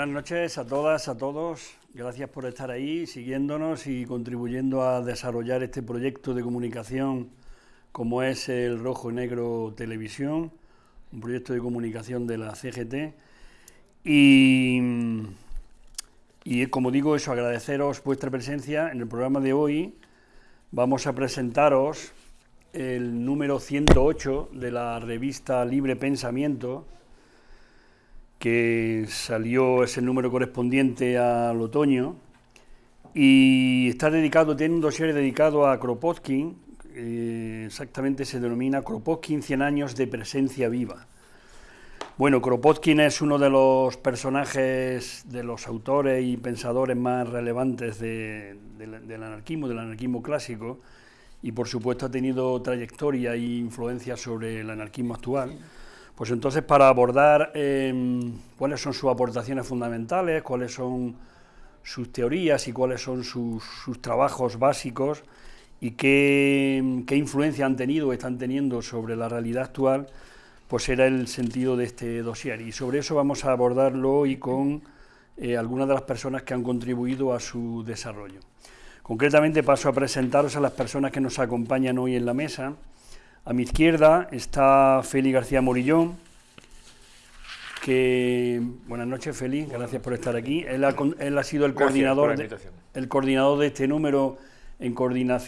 Buenas noches a todas, a todos. Gracias por estar ahí, siguiéndonos y contribuyendo a desarrollar este proyecto de comunicación como es el Rojo y Negro Televisión, un proyecto de comunicación de la CGT. Y, y como digo, eso, agradeceros vuestra presencia en el programa de hoy. Vamos a presentaros el número 108 de la revista Libre Pensamiento, que salió ese número correspondiente al otoño, y está dedicado, tiene un dossier dedicado a Kropotkin, eh, exactamente se denomina Kropotkin 100 años de presencia viva. Bueno, Kropotkin es uno de los personajes, de los autores y pensadores más relevantes del anarquismo, del anarquismo clásico, y por supuesto ha tenido trayectoria e influencia sobre el anarquismo actual. Pues entonces para abordar em, cuáles son sus aportaciones fundamentales, cuáles son sus teorías y cuáles son sus, trabajos básicos y qué, influencia han tenido o están teniendo sobre la realidad actual, pues era el sentido de este dossier. Y sobre eso vamos a abordarlo hoy con eh, algunas de las personas que han contribuido a su desarrollo. Concretamente paso a presentaros a las personas que nos acompañan hoy en la mesa. A mi izquierda está Félix García Morillón, que... Buenas noches, Félix, gracias por estar aquí. Él ha, sido el coordinador, de, el coordinador de este número en,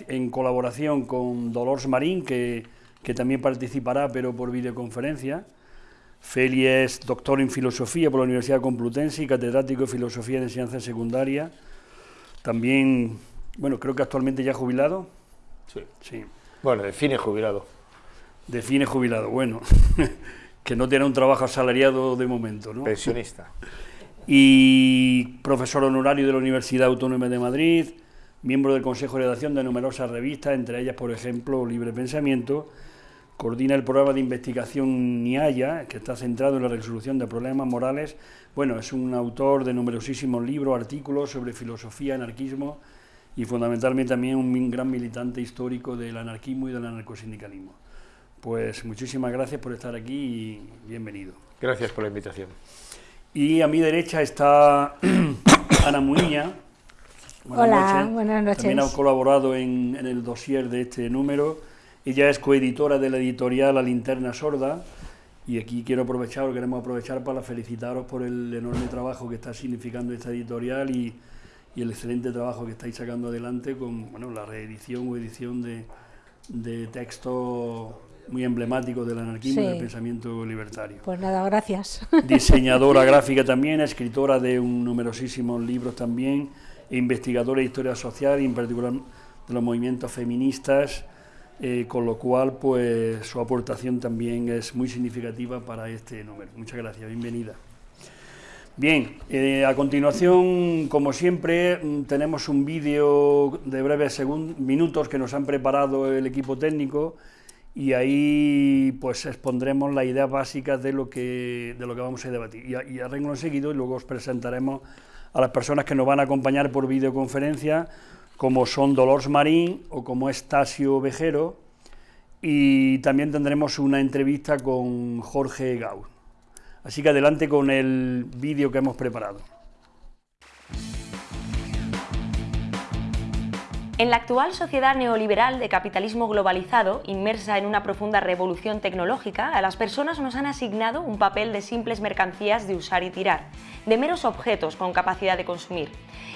en colaboración con Dolores Marín, que, que también participará, pero por videoconferencia. Félix es doctor en Filosofía por la Universidad Complutense y catedrático de Filosofía de Enseñanza Secundaria. También, bueno, creo que actualmente ya jubilado. Sí. sí. Bueno, define jubilado. Define jubilado, bueno, que no tiene un trabajo asalariado de momento, ¿no? Pensionista. Y profesor honorario de la Universidad Autónoma de Madrid, miembro del Consejo de Redacción de numerosas revistas, entre ellas, por ejemplo, Libre Pensamiento, coordina el programa de investigación NIAYA, que está centrado en la resolución de problemas morales. Bueno, es un autor de numerosísimos libros, artículos sobre filosofía, anarquismo y fundamentalmente también un gran militante histórico del anarquismo y del anarcosindicalismo. Pues muchísimas gracias por estar aquí y bienvenido. Gracias por la invitación. Y a mi derecha está Ana Muña. Hola, buenas noches. También ha colaborado en, el dossier de este número. Ella es coeditora de la editorial La Linterna Sorda. Y aquí quiero aprovechar, queremos aprovechar para felicitaros por el enorme trabajo que está significando esta editorial y, el excelente trabajo que estáis sacando adelante con bueno, la reedición o edición de, de textos muy emblemático del anarquismo y del pensamiento libertario. Pues nada, gracias. Diseñadora gráfica también, escritora de un numerosísimos libros también, e investigadora de historia social y en particular de los movimientos feministas, eh, con lo cual pues su aportación también es muy significativa para este número. Muchas gracias, bienvenida. Bien, eh, a continuación, como siempre, mm, tenemos un vídeo de breves minutos que nos han preparado el equipo técnico y ahí pues expondremos las ideas básicas de lo que, de lo que vamos a debatir. Y a, y y luego os presentaremos a las personas que nos van a acompañar por videoconferencia, como son Dolores Marín o como es Tasio Vejero, y también tendremos una entrevista con Jorge Gau. Así que adelante con el vídeo que hemos preparado. En la actual sociedad neoliberal de capitalismo globalizado, inmersa en una profunda revolución tecnológica, a las personas nos han asignado un papel de simples mercancías de usar y tirar, de meros objetos con capacidad de consumir.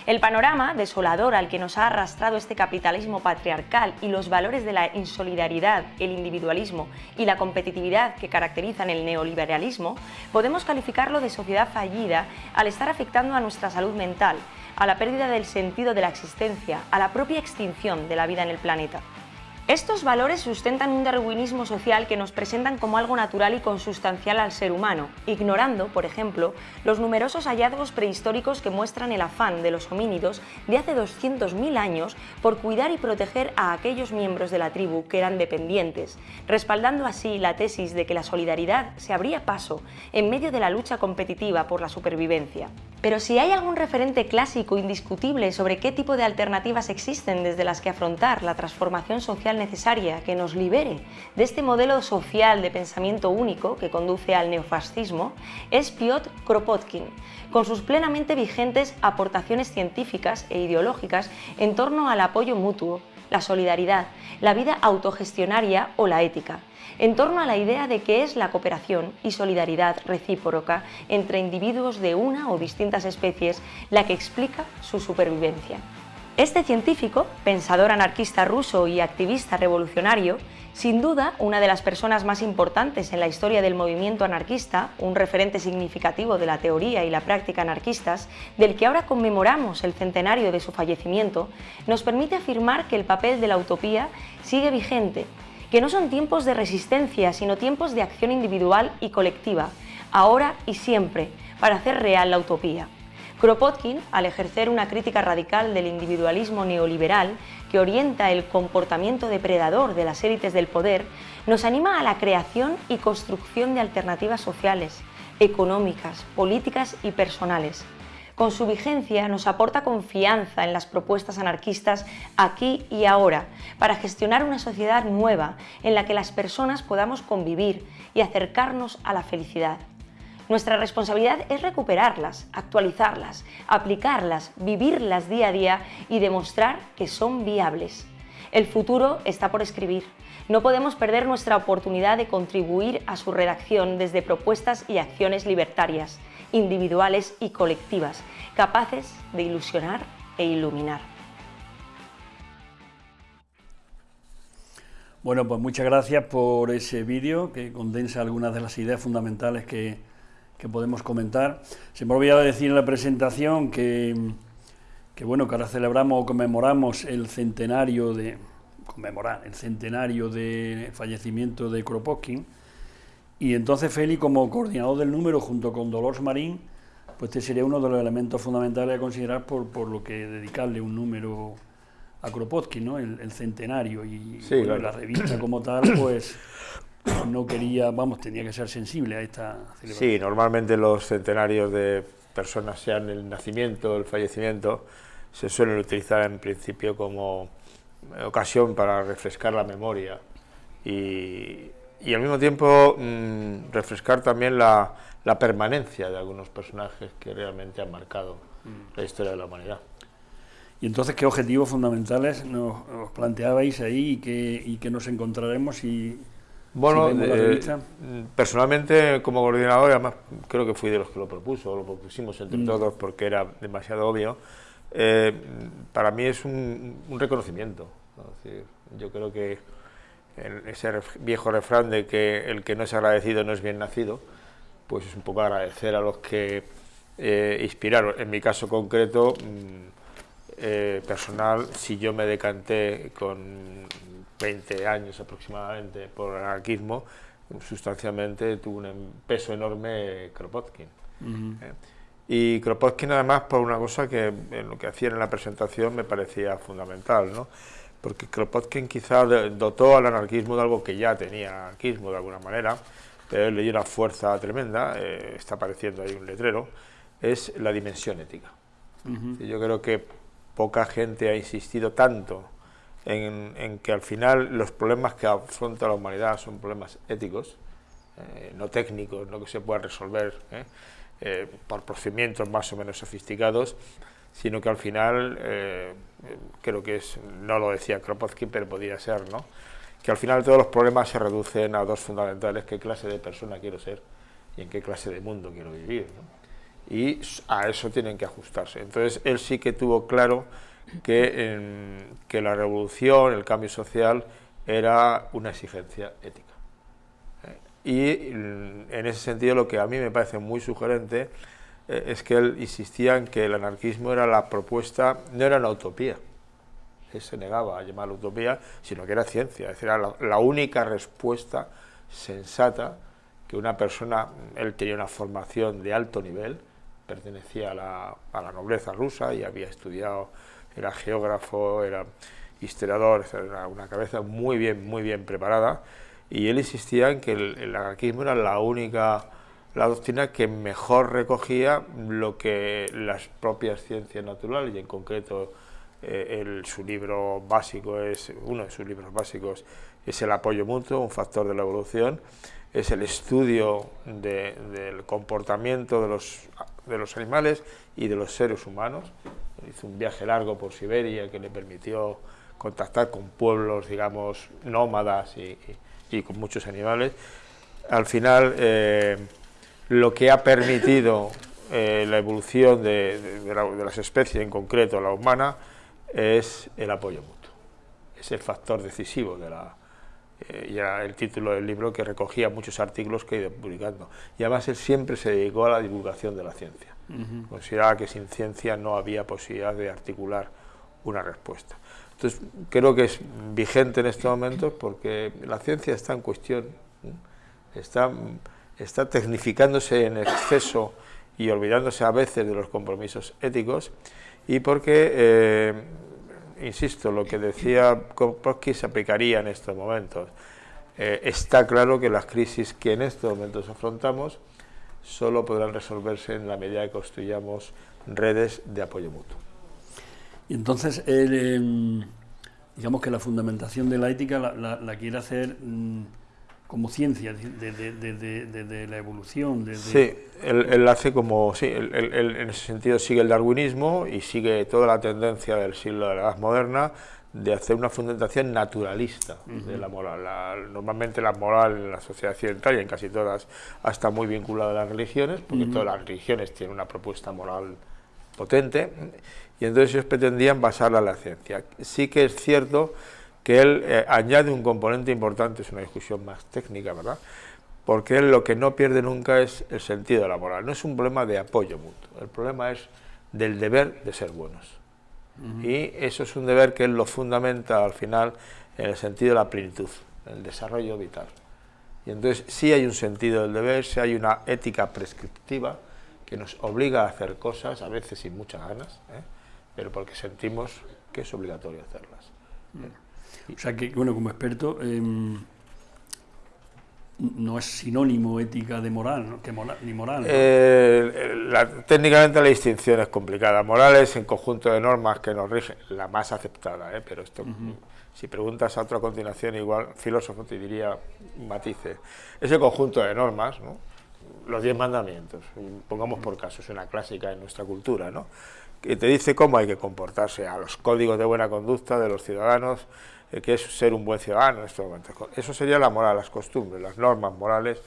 El panorama desolador al que nos ha arrastrado este capitalismo patriarcal y los valores de la insolidaridad, el individualismo y la competitividad que caracterizan el neoliberalismo, podemos calificarlo de sociedad fallida al estar afectando a nuestra salud mental, a la pérdida del sentido de la existencia, a la propia extinción de la vida en el planeta. Estos valores sustentan un darwinismo social que nos presentan como algo natural y consustancial al ser humano, ignorando, por ejemplo, los numerosos hallazgos prehistóricos que muestran el afán de los homínidos de hace 200.000 años por cuidar y proteger a aquellos miembros de la tribu que eran dependientes, respaldando así la tesis de que la solidaridad se abría paso en medio de la lucha competitiva por la supervivencia. Pero si hay algún referente clásico indiscutible sobre qué tipo de alternativas existen desde las que afrontar la transformación social necesaria que nos libere de este modelo social de pensamiento único que conduce al neofascismo, es Piotr Kropotkin, con sus plenamente vigentes aportaciones científicas e ideológicas en torno al apoyo mutuo, la solidaridad, la vida autogestionaria o la ética en torno a la idea de qué es la cooperación y solidaridad recíproca entre individuos de una o distintas especies la que explica su supervivencia. Este científico, pensador anarquista ruso y activista revolucionario, sin duda una de las personas más importantes en la historia del movimiento anarquista, un referente significativo de la teoría y la práctica anarquistas, del que ahora conmemoramos el centenario de su fallecimiento, nos permite afirmar que el papel de la utopía sigue vigente que no son tiempos de resistencia, sino tiempos de acción individual y colectiva, ahora y siempre, para hacer real la utopía. Kropotkin, al ejercer una crítica radical del individualismo neoliberal que orienta el comportamiento depredador de las élites del poder, nos anima a la creación y construcción de alternativas sociales, económicas, políticas y personales, con su vigencia nos aporta confianza en las propuestas anarquistas aquí y ahora para gestionar una sociedad nueva en la que las personas podamos convivir y acercarnos a la felicidad. Nuestra responsabilidad es recuperarlas, actualizarlas, aplicarlas, vivirlas día a día y demostrar que son viables. El futuro está por escribir. No podemos perder nuestra oportunidad de contribuir a su redacción desde propuestas y acciones libertarias individuales y colectivas, capaces de ilusionar e iluminar. Bueno, pues muchas gracias por ese vídeo que condensa algunas de las ideas fundamentales que, podemos comentar. Se me olvidaba decir en la presentación que, que, bueno, que ahora celebramos o conmemoramos el centenario de conmemorar el centenario de fallecimiento de Kropotkin, y entonces Feli, como coordinador del número, junto con Dolores Marín, pues este sería uno de los elementos fundamentales a considerar por, por lo que dedicarle un número a Kropotkin, ¿no? el, centenario. Y la revista como tal, pues no quería, vamos, tenía que ser sensible a esta celebración. Sí, normalmente los centenarios de personas, sean el nacimiento o el fallecimiento, se suelen utilizar en principio como ocasión para refrescar la memoria y y al mismo tiempo mm, refrescar también la, permanencia de algunos personajes que realmente han marcado la historia de la humanidad. ¿Y entonces qué objetivos fundamentales nos, planteabais ahí y que, y que nos encontraremos y bueno, eh, personalmente como coordinador, además creo que fui de los que lo propuso, lo propusimos entre mm. todos porque era demasiado obvio, eh, para mí es un, reconocimiento. yo creo que ese viejo refrán de que el que no es agradecido no es bien nacido, pues es un poco agradecer a los que eh, inspiraron. En mi caso concreto, mm, eh, personal, si yo me decanté con 20 años aproximadamente por el anarquismo, sustancialmente tuvo un em, peso enorme Kropotkin. ¿eh? Y Kropotkin además por una cosa que en lo que hacía en la presentación me parecía fundamental, ¿no? Porque Kropotkin quizá dotó al anarquismo de algo que ya tenía anarquismo de alguna manera, pero le dio una fuerza tremenda, eh, está apareciendo ahí un letrero, es la dimensión ética. Yo creo que poca gente ha insistido tanto en, que al final los problemas que afronta la humanidad son problemas éticos, eh, no técnicos, no que se puedan resolver eh, por procedimientos más o menos sofisticados, sino que al final, eh, creo que es, no lo decía Kropotkin, pero podría ser, ¿no? que al final todos los problemas se reducen a dos fundamentales, qué clase de persona quiero ser y en qué clase de mundo quiero vivir. Y a eso tienen que ajustarse. Entonces él sí que tuvo claro que, que la revolución, el cambio social, era una exigencia ética. ¿eh? Y en ese sentido lo que a mí me parece muy sugerente eh, es que él insistía en que el anarquismo era la propuesta, no era una utopía, él se negaba a llamarla utopía, sino que era ciencia, es decir, era la, única respuesta sensata que una persona, él tenía una formación de alto nivel, pertenecía a la, a la nobleza rusa y había estudiado, era geógrafo, era historiador, era una cabeza muy bien, muy bien preparada, y él insistía en que el anarquismo era la única la doctrina que mejor recogía lo que las propias ciencias naturales y en concreto eh, el, su libro básico es, uno de sus libros básicos es el apoyo mutuo, un factor de la evolución, es el estudio del comportamiento de los, de los animales y de los seres humanos. Hizo un viaje largo por Siberia que le permitió contactar con pueblos, digamos, nómadas y, con muchos animales. Al final, eh, lo que ha permitido eh, la evolución de, las especies, en concreto la humana, es el apoyo mutuo. Es el factor decisivo de la... Eh, ya el título del libro que recogía muchos artículos que he ido publicando. Y además él siempre se dedicó a la divulgación de la ciencia. Consideraba que sin ciencia no había posibilidad de articular una respuesta. Entonces, creo que es vigente en estos momentos porque la ciencia está en cuestión, está, está tecnificándose en exceso y olvidándose a veces de los compromisos éticos y porque, eh, insisto, lo que decía Kropotkin se aplicaría en estos momentos. Eh, está claro que las crisis que en estos momentos afrontamos solo podrán resolverse en la medida que construyamos redes de apoyo mutuo. Y entonces, em, digamos que la fundamentación de la ética la, quiere hacer mm, como ciencia, de, la evolución. Sí, él, hace como, sí, él, en ese sentido sigue el darwinismo y sigue toda la tendencia del siglo de la Edad Moderna de hacer una fundamentación naturalista de la moral. normalmente la moral en la sociedad occidental y en casi todas está muy vinculada a las religiones, porque todas las religiones tienen una propuesta moral potente, y entonces ellos pretendían basarla en la ciencia. Sí que es cierto que él eh, añade un componente importante, es una discusión más técnica, ¿verdad?, porque él lo que no pierde nunca es el sentido de la moral, no es un problema de apoyo mutuo, el problema es del deber de ser buenos. Y eso es un deber que él lo fundamenta al final en el sentido de la plenitud, el desarrollo vital. Y entonces sí hay un sentido del deber, sí hay una ética prescriptiva que nos obliga a hacer cosas, a veces sin muchas ganas, ¿eh? pero porque sentimos que es obligatorio hacerlas. O sea que, bueno, como experto, em, no es sinónimo ética de moral, que ni moral. Eh, técnicamente la distinción es complicada. Moral es en conjunto de normas que nos rigen, la más aceptada, ¿eh? pero esto, si preguntas a otro a continuación, igual filósofo te diría matices. Es el conjunto de normas, los diez mandamientos, pongamos por caso, es una clásica en nuestra cultura, ¿no? que te dice cómo hay que comportarse, a los códigos de buena conducta de los ciudadanos, eh, que es ser un buen ciudadano en estos momentos. Eso sería la moral, las costumbres, las normas morales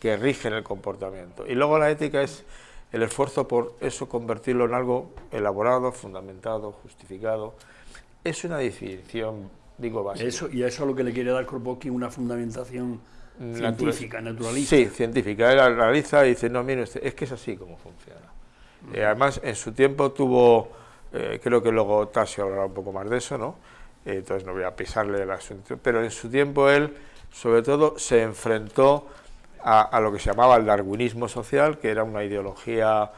que rigen el comportamiento. Y luego la ética es el esfuerzo por eso convertirlo en algo elaborado, fundamentado, justificado. Es una definición, digo, básica. Eso, y a eso es lo que le quiere dar Kropotkin, una fundamentación científica, naturalista. Sí, científica. Él analiza y dice, no, mire es que es así como funciona. Eh, además, en su tiempo tuvo, eh, creo que luego Tasio hablará un poco más de eso, ¿no? Eh, entonces no voy a pisarle el asunto, pero en su tiempo él, sobre todo, se enfrentó a, lo que se llamaba el darwinismo social, que era una ideología,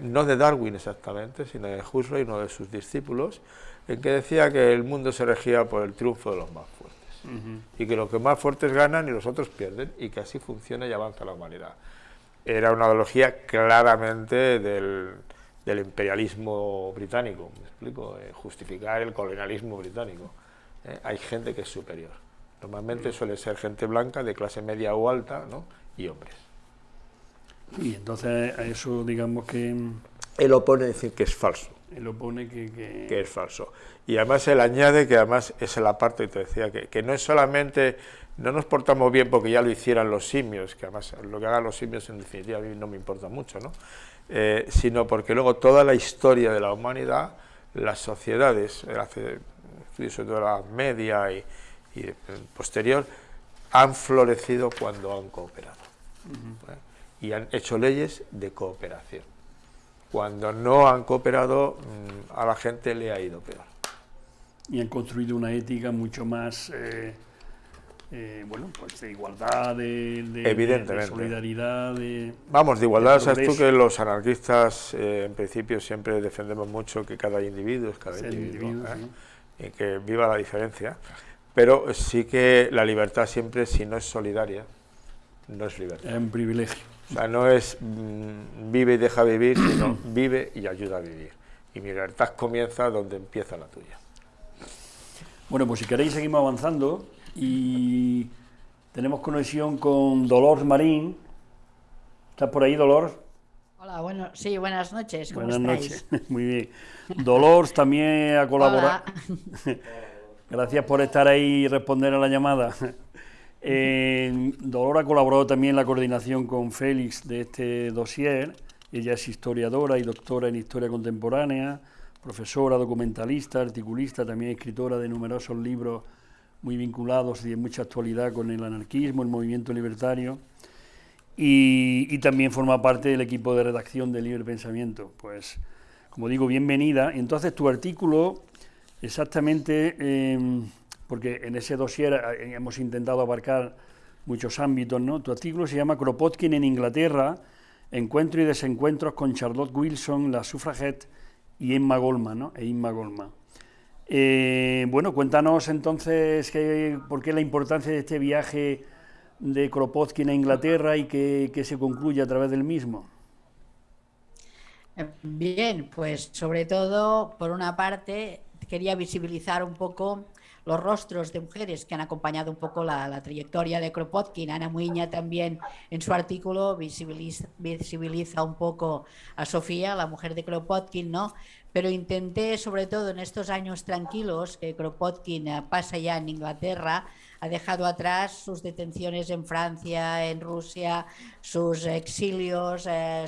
no de Darwin exactamente, sino de Huxley, uno de sus discípulos, en que decía que el mundo se regía por el triunfo de los más fuertes, y que los que más fuertes ganan y los otros pierden, y que así funciona y avanza la humanidad. Era una ideología claramente del, imperialismo británico, ¿me explico? Eh, justificar el colonialismo británico. Eh, hay gente que es superior. Normalmente suele ser gente blanca, de clase media o alta, ¿no? y hombres. Y entonces a eso digamos que... Él opone decir que es falso. Él opone que, que... que es falso. Y además él añade que además es la parte que te decía, que, que no es solamente no nos portamos bien porque ya lo hicieran los simios, que además lo que hagan los simios en definitiva a mí no me importa mucho, ¿no? Eh, sino porque luego toda la historia de la humanidad, las sociedades, estudios sobre todo la media y, posterior, han florecido cuando han cooperado. ¿eh? Y han hecho leyes de cooperación. Cuando no han cooperado, mm, a la gente le ha ido peor. Y han construido una ética mucho más... Eh, eh, bueno, pues de igualdad, de, de, solidaridad. Vamos, de igualdad, sabes tú que los anarquistas eh, en principio siempre defendemos mucho que cada individuo es cada individuo, ¿eh? y que viva la diferencia, pero sí que la libertad siempre, si no es solidaria, no es libertad. Es un privilegio. O sea, no es mm, vive y deja vivir, sino vive y ayuda a vivir. Y mi libertad comienza donde empieza la tuya. Bueno, pues si queréis seguimos avanzando y tenemos conexión con Dolores Marín. ¿Estás por ahí, Dolores? Hola, bueno, sí, buenas noches. ¿cómo buenas noches, muy bien. Dolores también ha colaborado. Gracias por estar ahí y responder a la llamada. Eh, Dolor ha colaborado también en la coordinación con Félix de este dossier. Ella es historiadora y doctora en historia contemporánea, profesora, documentalista, articulista, también escritora de numerosos libros muy vinculados y de mucha actualidad con el anarquismo, el movimiento libertario. Y, también forma parte del equipo de redacción de Libre Pensamiento. Pues, como digo, bienvenida. Entonces, tu artículo, exactamente. Em, porque en ese dossier eh, hemos intentado abarcar muchos ámbitos, ¿no? Tu artículo se llama Kropotkin en Inglaterra, encuentro y desencuentros con Charlotte Wilson, la suffragette y Emma Goldman, ¿no? E Goldman. Eh, bueno, cuéntanos entonces por qué la importancia de este viaje de Kropotkin a Inglaterra y que, se concluye a través del mismo. Bien, pues sobre todo, por una parte, quería visibilizar un poco los rostros de mujeres que han acompañado un poco la, trayectoria de Kropotkin. Ana Muiña también en su artículo visibiliza, visibiliza, un poco a Sofía, la mujer de Kropotkin, ¿no? Pero intenté, sobre todo en estos años tranquilos que Kropotkin eh, pasa ya en Inglaterra, ha dejado atrás sus detenciones en Francia, en Rusia, sus exilios, eh,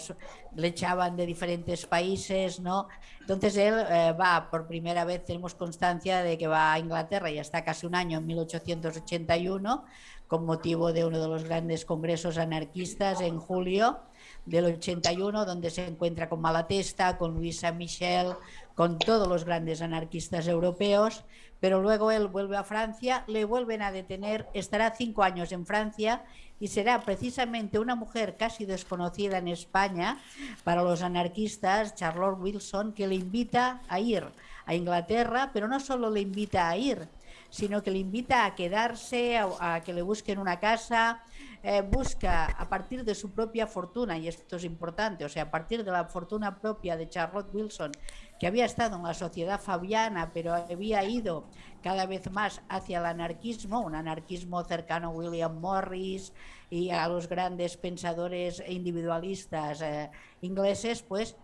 le echaban de diferentes países, ¿no? Entonces él eh, va, por primera vez tenemos constancia de que va a Inglaterra, ya está casi un año, en 1881, con motivo de uno de los grandes congresos anarquistas en julio del 81, donde se encuentra con Malatesta, con Luisa Michel, con todos los grandes anarquistas europeos, pero luego él vuelve a Francia, le vuelven a detener, estará cinco años en Francia y será precisamente una mujer casi desconocida en España para los anarquistas, Charlotte Wilson, que le invita a ir a Inglaterra, pero no solo le invita a ir, sino que le invita a quedarse, a, que le busquen una casa, eh, busca a partir de su propia fortuna, y esto es importante, o sea, a partir de la fortuna propia de Charlotte Wilson, que había estado en la sociedad fabiana, pero había ido cada vez más hacia el anarquismo, un anarquismo cercano a William Morris y a los grandes pensadores individualistas eh, ingleses, pues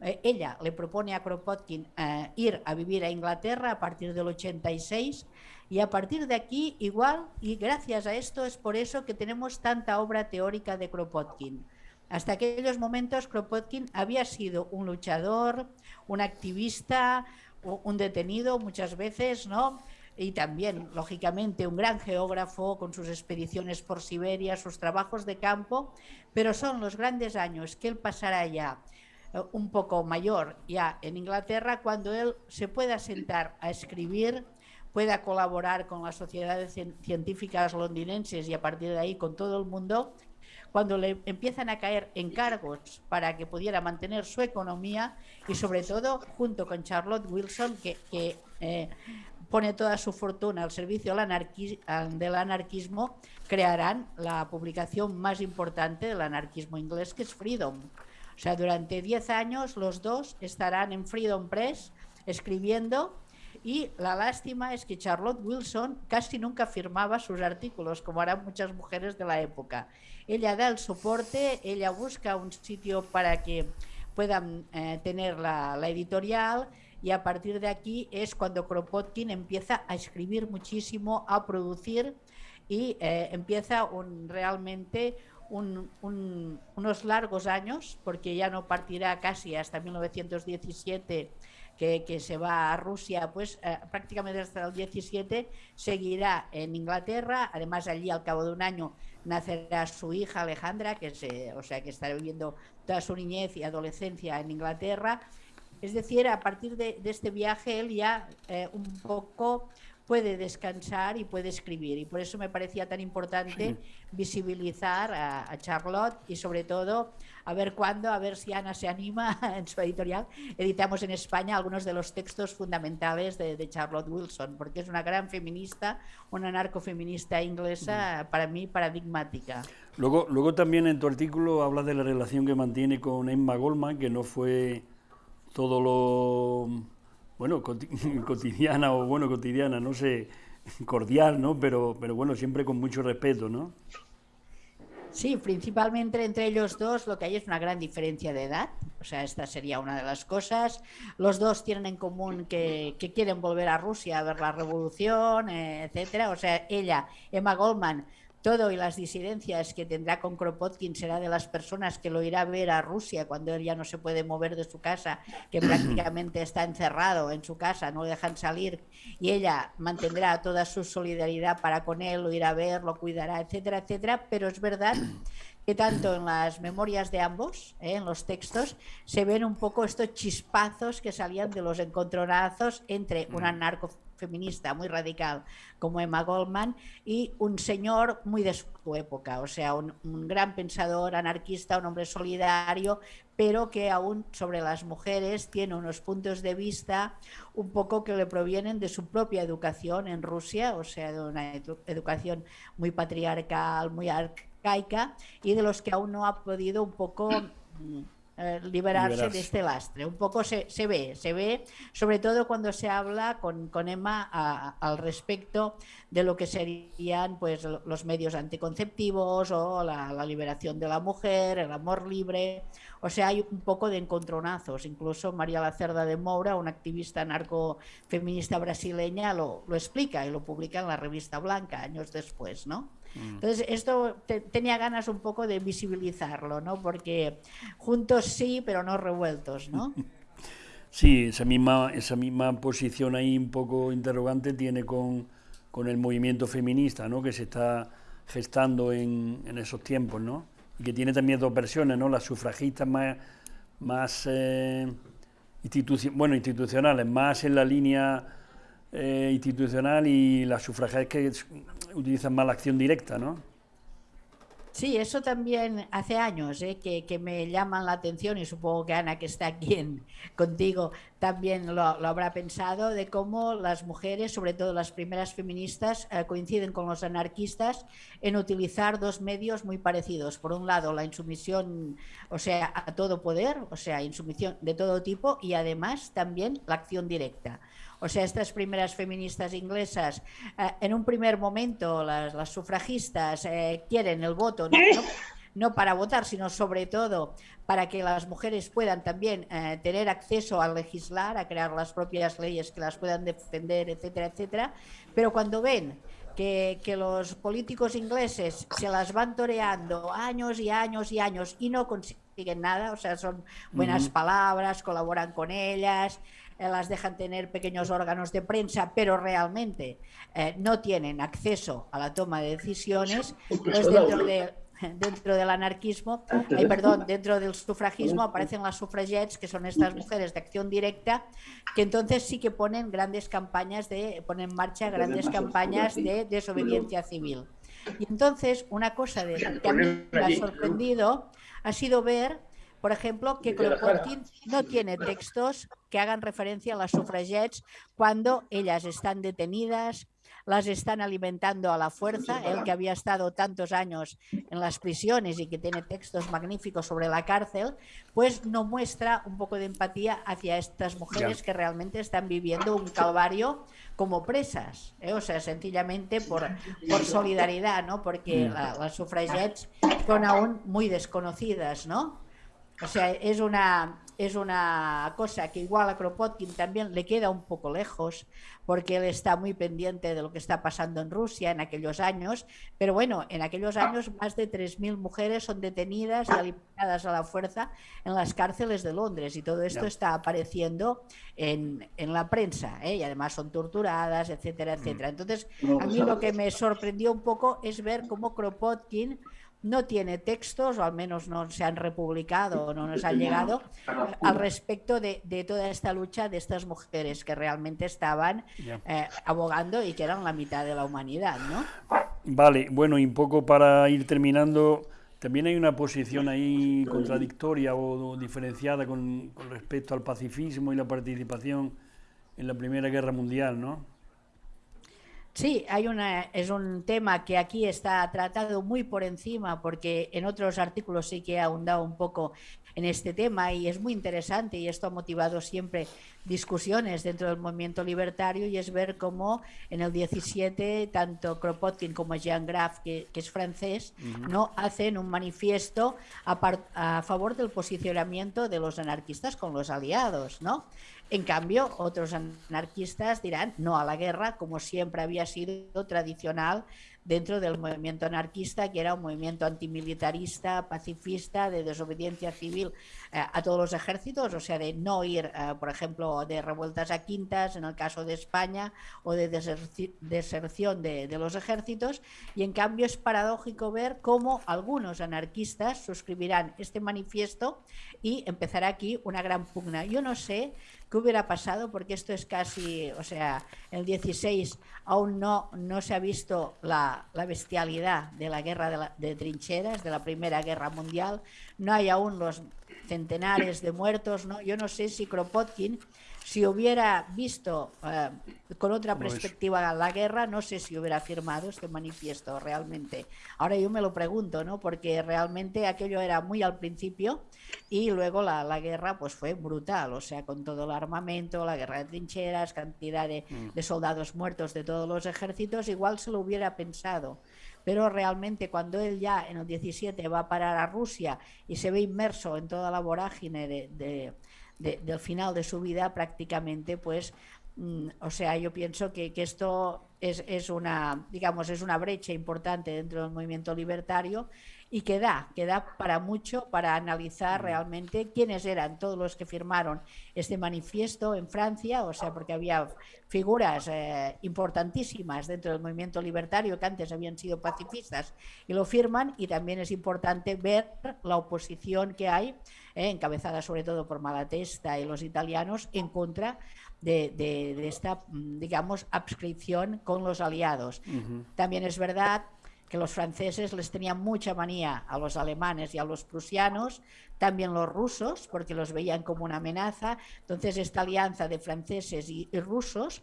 eh, ella le propone a Kropotkin eh, ir a vivir a Inglaterra a partir del 86 y a partir de aquí igual y gracias a esto es por eso que tenemos tanta obra teórica de Kropotkin. Hasta aquellos momentos Kropotkin había sido un luchador, un activista, un detenido muchas veces, ¿no? Y también, lógicamente, un gran geógrafo con sus expediciones por Siberia, sus trabajos de campo, pero son los grandes años que él pasará ya un poco mayor ya en Inglaterra cuando él se pueda sentar a escribir, pueda colaborar con las sociedades científicas londinenses y a partir de ahí con todo el mundo cuando le empiezan a caer encargos para que pudiera mantener su economía y sobre todo junto con Charlotte Wilson que, eh, pone toda su fortuna al servicio del anarquismo, crearán la publicación más importante del anarquismo inglés que es Freedom. O sea, durante 10 años los dos estarán en Freedom Press escribiendo y la lástima es que Charlotte Wilson casi nunca firmaba sus artículos, como harán muchas mujeres de la época. Ella da el soporte, ella busca un sitio para que puedan eh, tener la, editorial y a partir de aquí es cuando Kropotkin empieza a escribir muchísimo, a producir y eh, empieza un, realmente unos largos años, porque ya no partirá casi hasta 1917 que, se va a Rusia, pues eh, prácticamente hasta el 17 seguirá en Inglaterra, además allí al cabo de un año nacerá su hija Alejandra, que se, o sea que estará viviendo toda su niñez y adolescencia en Inglaterra. Es decir, a partir de, este viaje él ya eh, un poco puede descansar y puede escribir. Y por eso me parecía tan importante visibilizar a, Charlotte y sobre todo a ver cuándo, a ver si Ana se anima en su editorial. Editamos en España algunos de los textos fundamentales de, Charlotte Wilson, porque es una gran feminista, una narcofeminista inglesa, para mí paradigmática. Luego, luego también en tu artículo hablas de la relación que mantiene con Emma Goldman, que no fue todo lo bueno, cotidiana o bueno, cotidiana, no sé, cordial, ¿no? Pero, pero bueno, siempre con mucho respeto, ¿no? Sí, principalmente entre ellos dos lo que hay es una gran diferencia de edad, o sea, esta sería una de las cosas. Los dos tienen en común que, que quieren volver a Rusia a ver la revolución, eh, etcétera. O sea, ella, Emma Goldman, todo y las disidencias que tendrá con Kropotkin será de las personas que lo irá a ver a Rusia cuando él ya no se puede mover de su casa, que prácticamente está encerrado en su casa, no le dejan salir y ella mantendrá toda su solidaridad para con él, lo irá a ver, lo cuidará, etcétera, etcétera. Pero es verdad que tanto en las memorias de ambos, ¿eh? en los textos, se ven un poco estos chispazos que salían de los encontronazos entre una mm. narco feminista muy radical como Emma Goldman y un señor muy de su época, o sea, un, gran pensador anarquista, un hombre solidario, pero que aún sobre las mujeres tiene unos puntos de vista un poco que le provienen de su propia educación en Rusia, o sea, de una educación muy patriarcal, muy arcaica, y de los que aún no ha podido un poco... Eh, liberarse, de este lastre. Un poco se, se, ve, se ve, sobre todo cuando se habla con, con Emma al respecto de lo que serían pues los medios anticonceptivos o la, la, liberación de la mujer, el amor libre. O sea, hay un poco de encontronazos. Incluso María Lacerda de Moura, una activista narcofeminista brasileña, lo, lo explica y lo publica en la revista Blanca años después, ¿no? Mm. Entonces, esto tenía ganas un poco de visibilizarlo, ¿no? Porque juntos sí, pero no revueltos, ¿no? Sí, esa misma, esa misma posición ahí un poco interrogante tiene con, con el movimiento feminista, ¿no? Que se está gestando en, en esos tiempos, ¿no? Y que tiene también dos versiones, ¿no? Las sufragistas más, más eh, bueno, institucionales, más en la línea eh, institucional y las sufragistas que utilizan más la acción directa, ¿no? Sí, eso también hace años ¿eh? que, me llaman la atención y supongo que Ana, que está aquí en, contigo, también lo, habrá pensado, de cómo las mujeres, sobre todo las primeras feministas, eh, coinciden con los anarquistas en utilizar dos medios muy parecidos. Por un lado, la insumisión, o sea, a todo poder, o sea, insumisión de todo tipo, y además también la acción directa. O sea, estas primeras feministas inglesas, eh, en un primer momento las, sufragistas eh, quieren el voto, ¿no? para votar, sino sobre todo para que las mujeres puedan también eh, tener acceso a legislar, a crear las propias leyes que las puedan defender, etcétera, etcétera. Pero cuando ven que, que, los políticos ingleses se las van toreando años y años y años y no consiguen nada, o sea, son buenas palabras, colaboran con ellas, eh, las dejan tener pequeños órganos de prensa, pero realmente eh, no tienen acceso a la toma de decisiones, pues dentro, de, dentro del anarquismo, eh, perdón, dentro del sufragismo aparecen las sufragettes, que son estas mujeres de acción directa, que entonces sí que ponen grandes campañas de, ponen en marcha grandes campañas de desobediencia civil. Y entonces, una cosa de, que a mí me ha sorprendido ha sido ver por ejemplo, que Kropotkin no tiene textos que hagan referencia a las sufragettes cuando ellas están detenidas, las están alimentando a la fuerza, él que había estado tantos años en las prisiones y que tiene textos magníficos sobre la cárcel, pues no muestra un poco de empatía hacia estas mujeres que realmente están viviendo un calvario como presas, ¿eh? o sea, sencillamente por, por solidaridad, ¿no? Porque mm. las sufragettes son aún muy desconocidas, ¿no? O sea, es una, es una cosa que igual a Kropotkin también le queda un poco lejos, porque él está muy pendiente de lo que está pasando en Rusia en aquellos años, pero bueno, en aquellos años más de 3.000 mujeres son detenidas y alimentadas a la fuerza en las cárceles de Londres y todo esto está apareciendo en, en la prensa ¿eh? y además son torturadas, etcétera, etcétera. Entonces, a mí lo que me sorprendió un poco es ver cómo Kropotkin no tiene textos, o al menos no se han republicado o no nos han llegado, al respecto de, toda esta lucha de estas mujeres que realmente estaban eh, abogando y que eran la mitad de la humanidad, ¿no? Vale, bueno, y un poco para ir terminando, también hay una posición ahí contradictoria o diferenciada con, con respecto al pacifismo y la participación en la Primera Guerra Mundial, ¿no? Sí, hay una, es un tema que aquí está tratado muy por encima porque en otros artículos sí que he ahondado un poco en este tema y es muy interesante y esto ha motivado siempre discusiones dentro del movimiento libertario y es ver cómo en el 17 tanto Kropotkin como Jean Graf, que, es francés, no hacen un manifiesto a, a favor del posicionamiento de los anarquistas con los aliados, ¿no? En cambio, otros anarquistas dirán no a la guerra, como siempre había sido tradicional dentro del movimiento anarquista, que era un movimiento antimilitarista, pacifista, de desobediencia civil a todos los ejércitos, o sea, de no ir, eh, por ejemplo, de revueltas a quintas, en el caso de España, o de deserción de, los ejércitos, y en cambio es paradójico ver cómo algunos anarquistas suscribirán este manifiesto y empezará aquí una gran pugna. Yo no sé ¿Qué hubiera pasado? Porque esto es casi, o sea, el 16 aún no, no se ha visto la, bestialidad de la guerra de, de, trincheras, de la Primera Guerra Mundial, no hay aún los centenares de muertos, ¿no? Yo no sé si Kropotkin si hubiera visto eh, con otra perspectiva la guerra, no sé si hubiera firmado este manifiesto realmente. Ahora yo me lo pregunto, ¿no? Porque realmente aquello era muy al principio y luego la, guerra pues fue brutal, o sea, con todo el armamento, la guerra de trincheras, cantidad de, mm. de soldados muertos de todos los ejércitos, igual se lo hubiera pensado pero realmente cuando él ya en el 17 va a parar a Rusia y se ve inmerso en toda la vorágine de, del final de su vida prácticamente pues mm, o sea yo pienso que, que esto es, es, una digamos es una brecha importante dentro del movimiento libertario y que da, que da para mucho para analizar realmente quiénes eran todos los que firmaron este manifiesto en Francia, o sea, porque había figuras eh, importantísimas dentro del movimiento libertario que antes habían sido pacifistas y lo firman, y también es importante ver la oposición que hay, eh, encabezada sobre todo por Malatesta y los italianos, en contra de, de, esta, mm, digamos, abscripción con los aliados. También es verdad que los franceses les tenían mucha manía a los alemanes y a los prusianos, también los rusos, porque los veían como una amenaza. Entonces, esta alianza de franceses y, rusos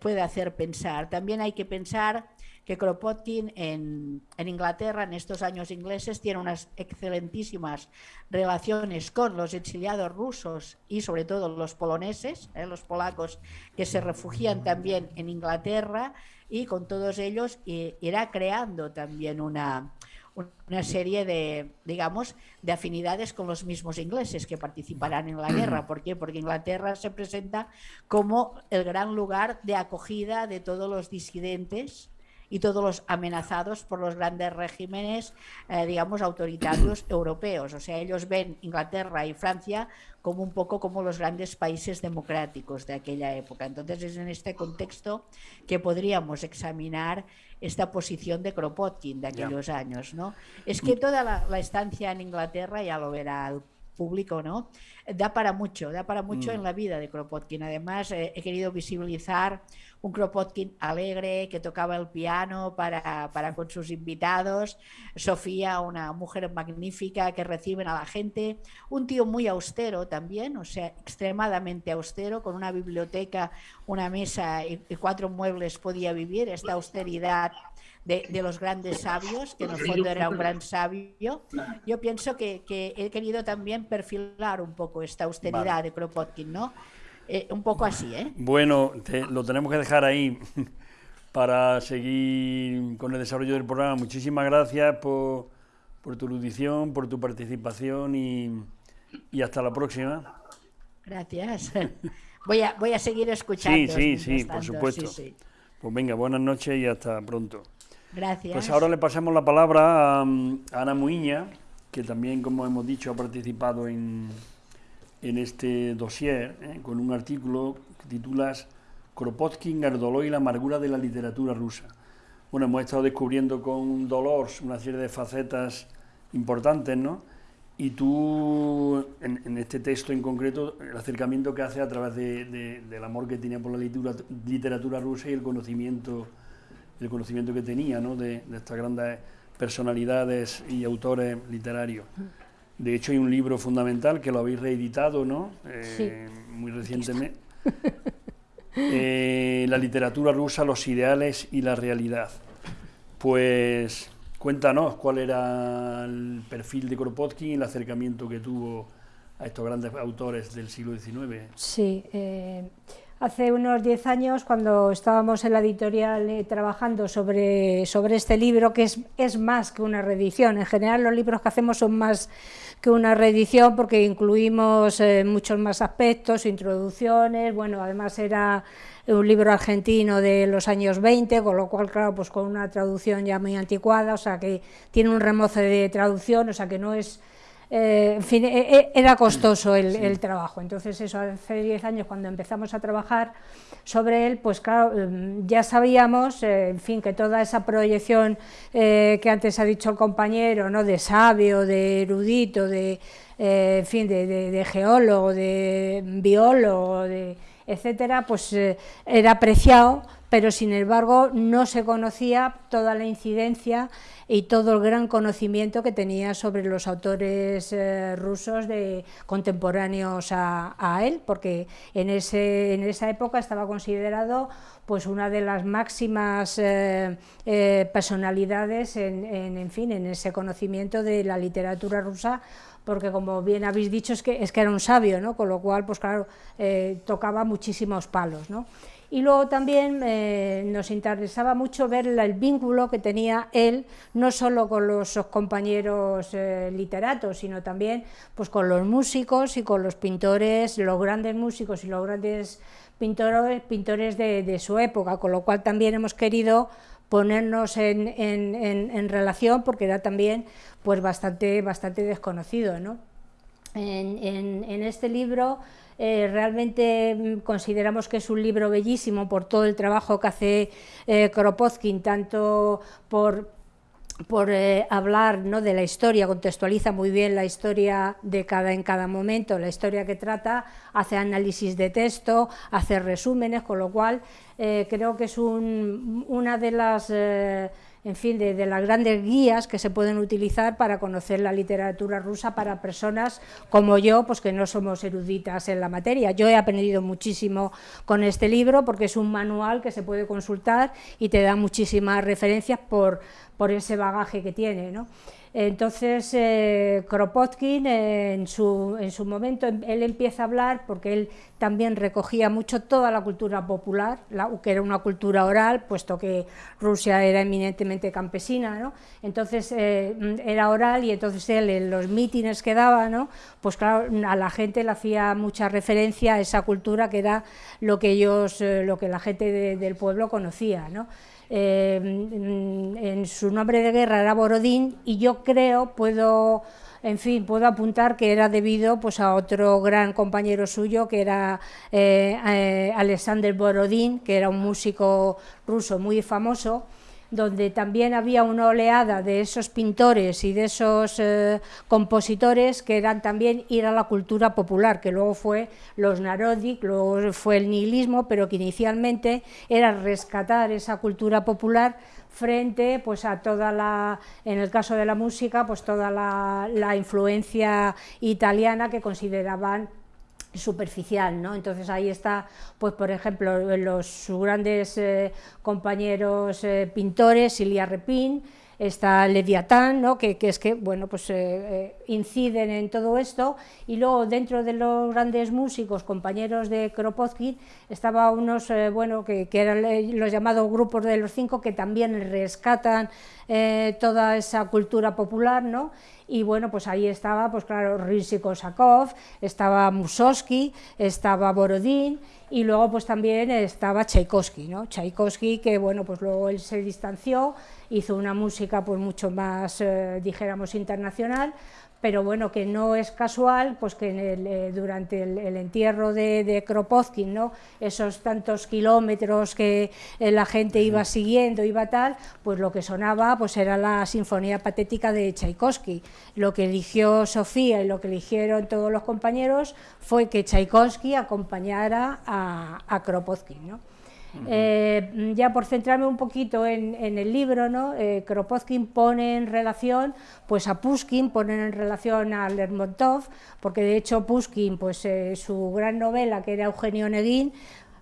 puede hacer pensar. También hay que pensar que Kropotkin en, Inglaterra, en estos años ingleses, tiene unas excelentísimas relaciones con los exiliados rusos y sobre todo los poloneses, eh, los polacos que se refugian también en Inglaterra y con todos ellos irá creando también una, una serie de, digamos, de afinidades con los mismos ingleses que participarán en la guerra. ¿Por qué? Porque Inglaterra se presenta como el gran lugar de acogida de todos los disidentes y todos los amenazados por los grandes regímenes, eh, digamos, autoritarios europeos. O sea, ellos ven Inglaterra y Francia como un poco como los grandes países democráticos de aquella época. Entonces es en este contexto que podríamos examinar esta posición de Kropotkin de aquellos años. ¿no? Es que toda la, estancia en Inglaterra, ya lo verá el público, ¿no? Da para mucho, da para mucho mm. en la vida de Kropotkin. Además, eh, he querido visibilizar un Kropotkin alegre que tocaba el piano para, para, con sus invitados, Sofía, una mujer magnífica que reciben a la gente, un tío muy austero también, o sea, extremadamente austero, con una biblioteca, una mesa y, cuatro muebles podía vivir, esta austeridad de, de, los grandes sabios, que en el fondo era un gran sabio. Yo pienso que, que he querido también perfilar un poco esta austeridad de Kropotkin, ¿no? Eh, un poco así, ¿eh? Bueno, lo tenemos que dejar ahí para seguir con el desarrollo del programa. Muchísimas gracias por, por tu erudición, por tu participación y, y, hasta la próxima. Gracias. Voy a, voy a seguir escuchando. Sí, sí, sí, por supuesto. Pues venga, buenas noches y hasta pronto. Gracias. Pues ahora le pasamos la palabra a, a Ana Muiña, que también, como hemos dicho, ha participado en, en este dossier eh, con un artículo que titulas Kropotkin, Gardoló y la amargura de la literatura rusa. bueno, hemos estado descubriendo con Dolores una serie de facetas importantes, ¿no? Y tú, en, este texto en concreto, el acercamiento que hace a través del amor que tenía por la literatura, rusa y el conocimiento, el conocimiento que tenía ¿no? de, estas grandes personalidades y autores literarios. De hecho, hay un libro fundamental que lo habéis reeditado, ¿no? Eh, muy recientemente. Eh, la literatura rusa, los ideales y la realidad. Pues Cuéntanos cuál era el perfil de Kropotkin y el acercamiento que tuvo a estos grandes autores del siglo XIX. Sí, eh, hace unos 10 años cuando estábamos en la editorial eh, trabajando sobre, sobre este libro, que es, es más que una reedición, en general los libros que hacemos son más que una reedición porque incluimos eh, muchos más aspectos, introducciones, bueno, además era un libro argentino de los años 20, con lo cual, claro, pues con una traducción ya muy anticuada, o sea que tiene un remoce de traducción, o sea que no es... Eh, en fin, e, e, era costoso el, trabajo, entonces eso hace 10 años cuando empezamos a trabajar sobre él, pues claro, em, ya sabíamos, eh, en fin, que toda esa proyección eh, que antes ha dicho el compañero, ¿no? de sabio, de erudito, de, en fin, de, de geólogo, de biólogo, de etcétera, pues eh, era apreciado, pero sin embargo no se conocía toda la incidencia y todo el gran conocimiento que tenía sobre los autores eh, rusos de, contemporáneos a, él, porque en, ese, en esa época estaba considerado pues una de las máximas eh, personalidades en, en, fin, en ese conocimiento de la literatura rusa porque como bien habéis dicho es que, es que era un sabio, ¿no? con lo cual, pues claro, eh, tocaba muchísimos palos. ¿no? Y luego también eh, nos interesaba mucho ver el vínculo que tenía él, no solo con los compañeros eh, literatos, sino también pues, con los músicos y con los pintores, los grandes músicos y los grandes pintores, pintores de, de su época, con lo cual también hemos querido ponernos en, relación porque era también pues bastante, bastante desconocido. ¿no? En, este libro eh, realmente mm, consideramos que es un libro bellísimo por todo el trabajo que hace eh, Kropotkin, tanto por por eh, hablar ¿no? de la historia, contextualiza muy bien la historia de cada en cada momento, la historia que trata, hace análisis de texto, hace resúmenes, con lo cual eh, creo que es una de las eh, en fin, de, las grandes guías que se pueden utilizar para conocer la literatura rusa para personas como yo, pues que no somos eruditas en la materia. Yo he aprendido muchísimo con este libro porque es un manual que se puede consultar y te da muchísimas referencias por, por ese bagaje que tiene. ¿no? Entonces, eh, Kropotkin, eh, en, su, en, su, momento, em, él empieza a hablar, porque él también recogía mucho toda la cultura popular, que era una cultura oral, puesto que Rusia era eminentemente campesina, ¿no? entonces eh, era oral y entonces él en los mítines que daba, ¿no? pues claro, a la gente le hacía mucha referencia a esa cultura que era lo que ellos, lo que la gente del pueblo conocía. ¿no? Eh, en su nombre de guerra era Borodín y yo creo, puedo, en fin, puedo apuntar que era debido pues, a otro gran compañero suyo que era eh, eh, Alexander Borodín, que era un músico ruso muy famoso, donde también había una oleada de esos pintores y de esos eh, compositores que eran también ir a la cultura popular, que luego fue los Narodik, luego fue el nihilismo, pero que inicialmente era rescatar esa cultura popular frente pues a toda la, en el caso de la música, pues toda la, la influencia italiana que consideraban superficial, ¿no? Entonces ahí está, pues por ejemplo, los sus grandes eh, compañeros eh, pintores, Silvia Repin, está Leviatán, ¿no? que, que, es que bueno, pues, eh, eh, inciden en todo esto, y luego dentro de los grandes músicos, compañeros de Kropotkin, estaba unos, eh, bueno, que, que, eran los llamados grupos de los cinco, que también rescatan toda esa cultura popular, ¿no? y bueno, pues ahí estaba, pues claro, Rizzi-Kosakov, estaba Mussorgsky, estaba Borodín, y luego pues también estaba Tchaikovsky, ¿no? Tchaikovsky que bueno, pues luego él se distanció, hizo una música pues mucho más, eh, dijéramos, internacional, pero bueno, que no es casual, pues que eh, durante el, entierro de, de, Kropotkin, ¿no? esos tantos kilómetros que eh, la gente iba siguiendo, iba tal, pues lo que sonaba pues era la Sinfonía Patética de Tchaikovsky. Lo que eligió Sofía y lo que eligieron todos los compañeros fue que Tchaikovsky acompañara a, a Kropotkin. ¿no? Eh, ya por centrarme un poquito en, el libro, ¿no? Eh, Kropotkin pone en relación pues a Pushkin, pone en relación a Lermontov, porque de hecho Pushkin, pues eh, su gran novela, que era Eugenio Neguín,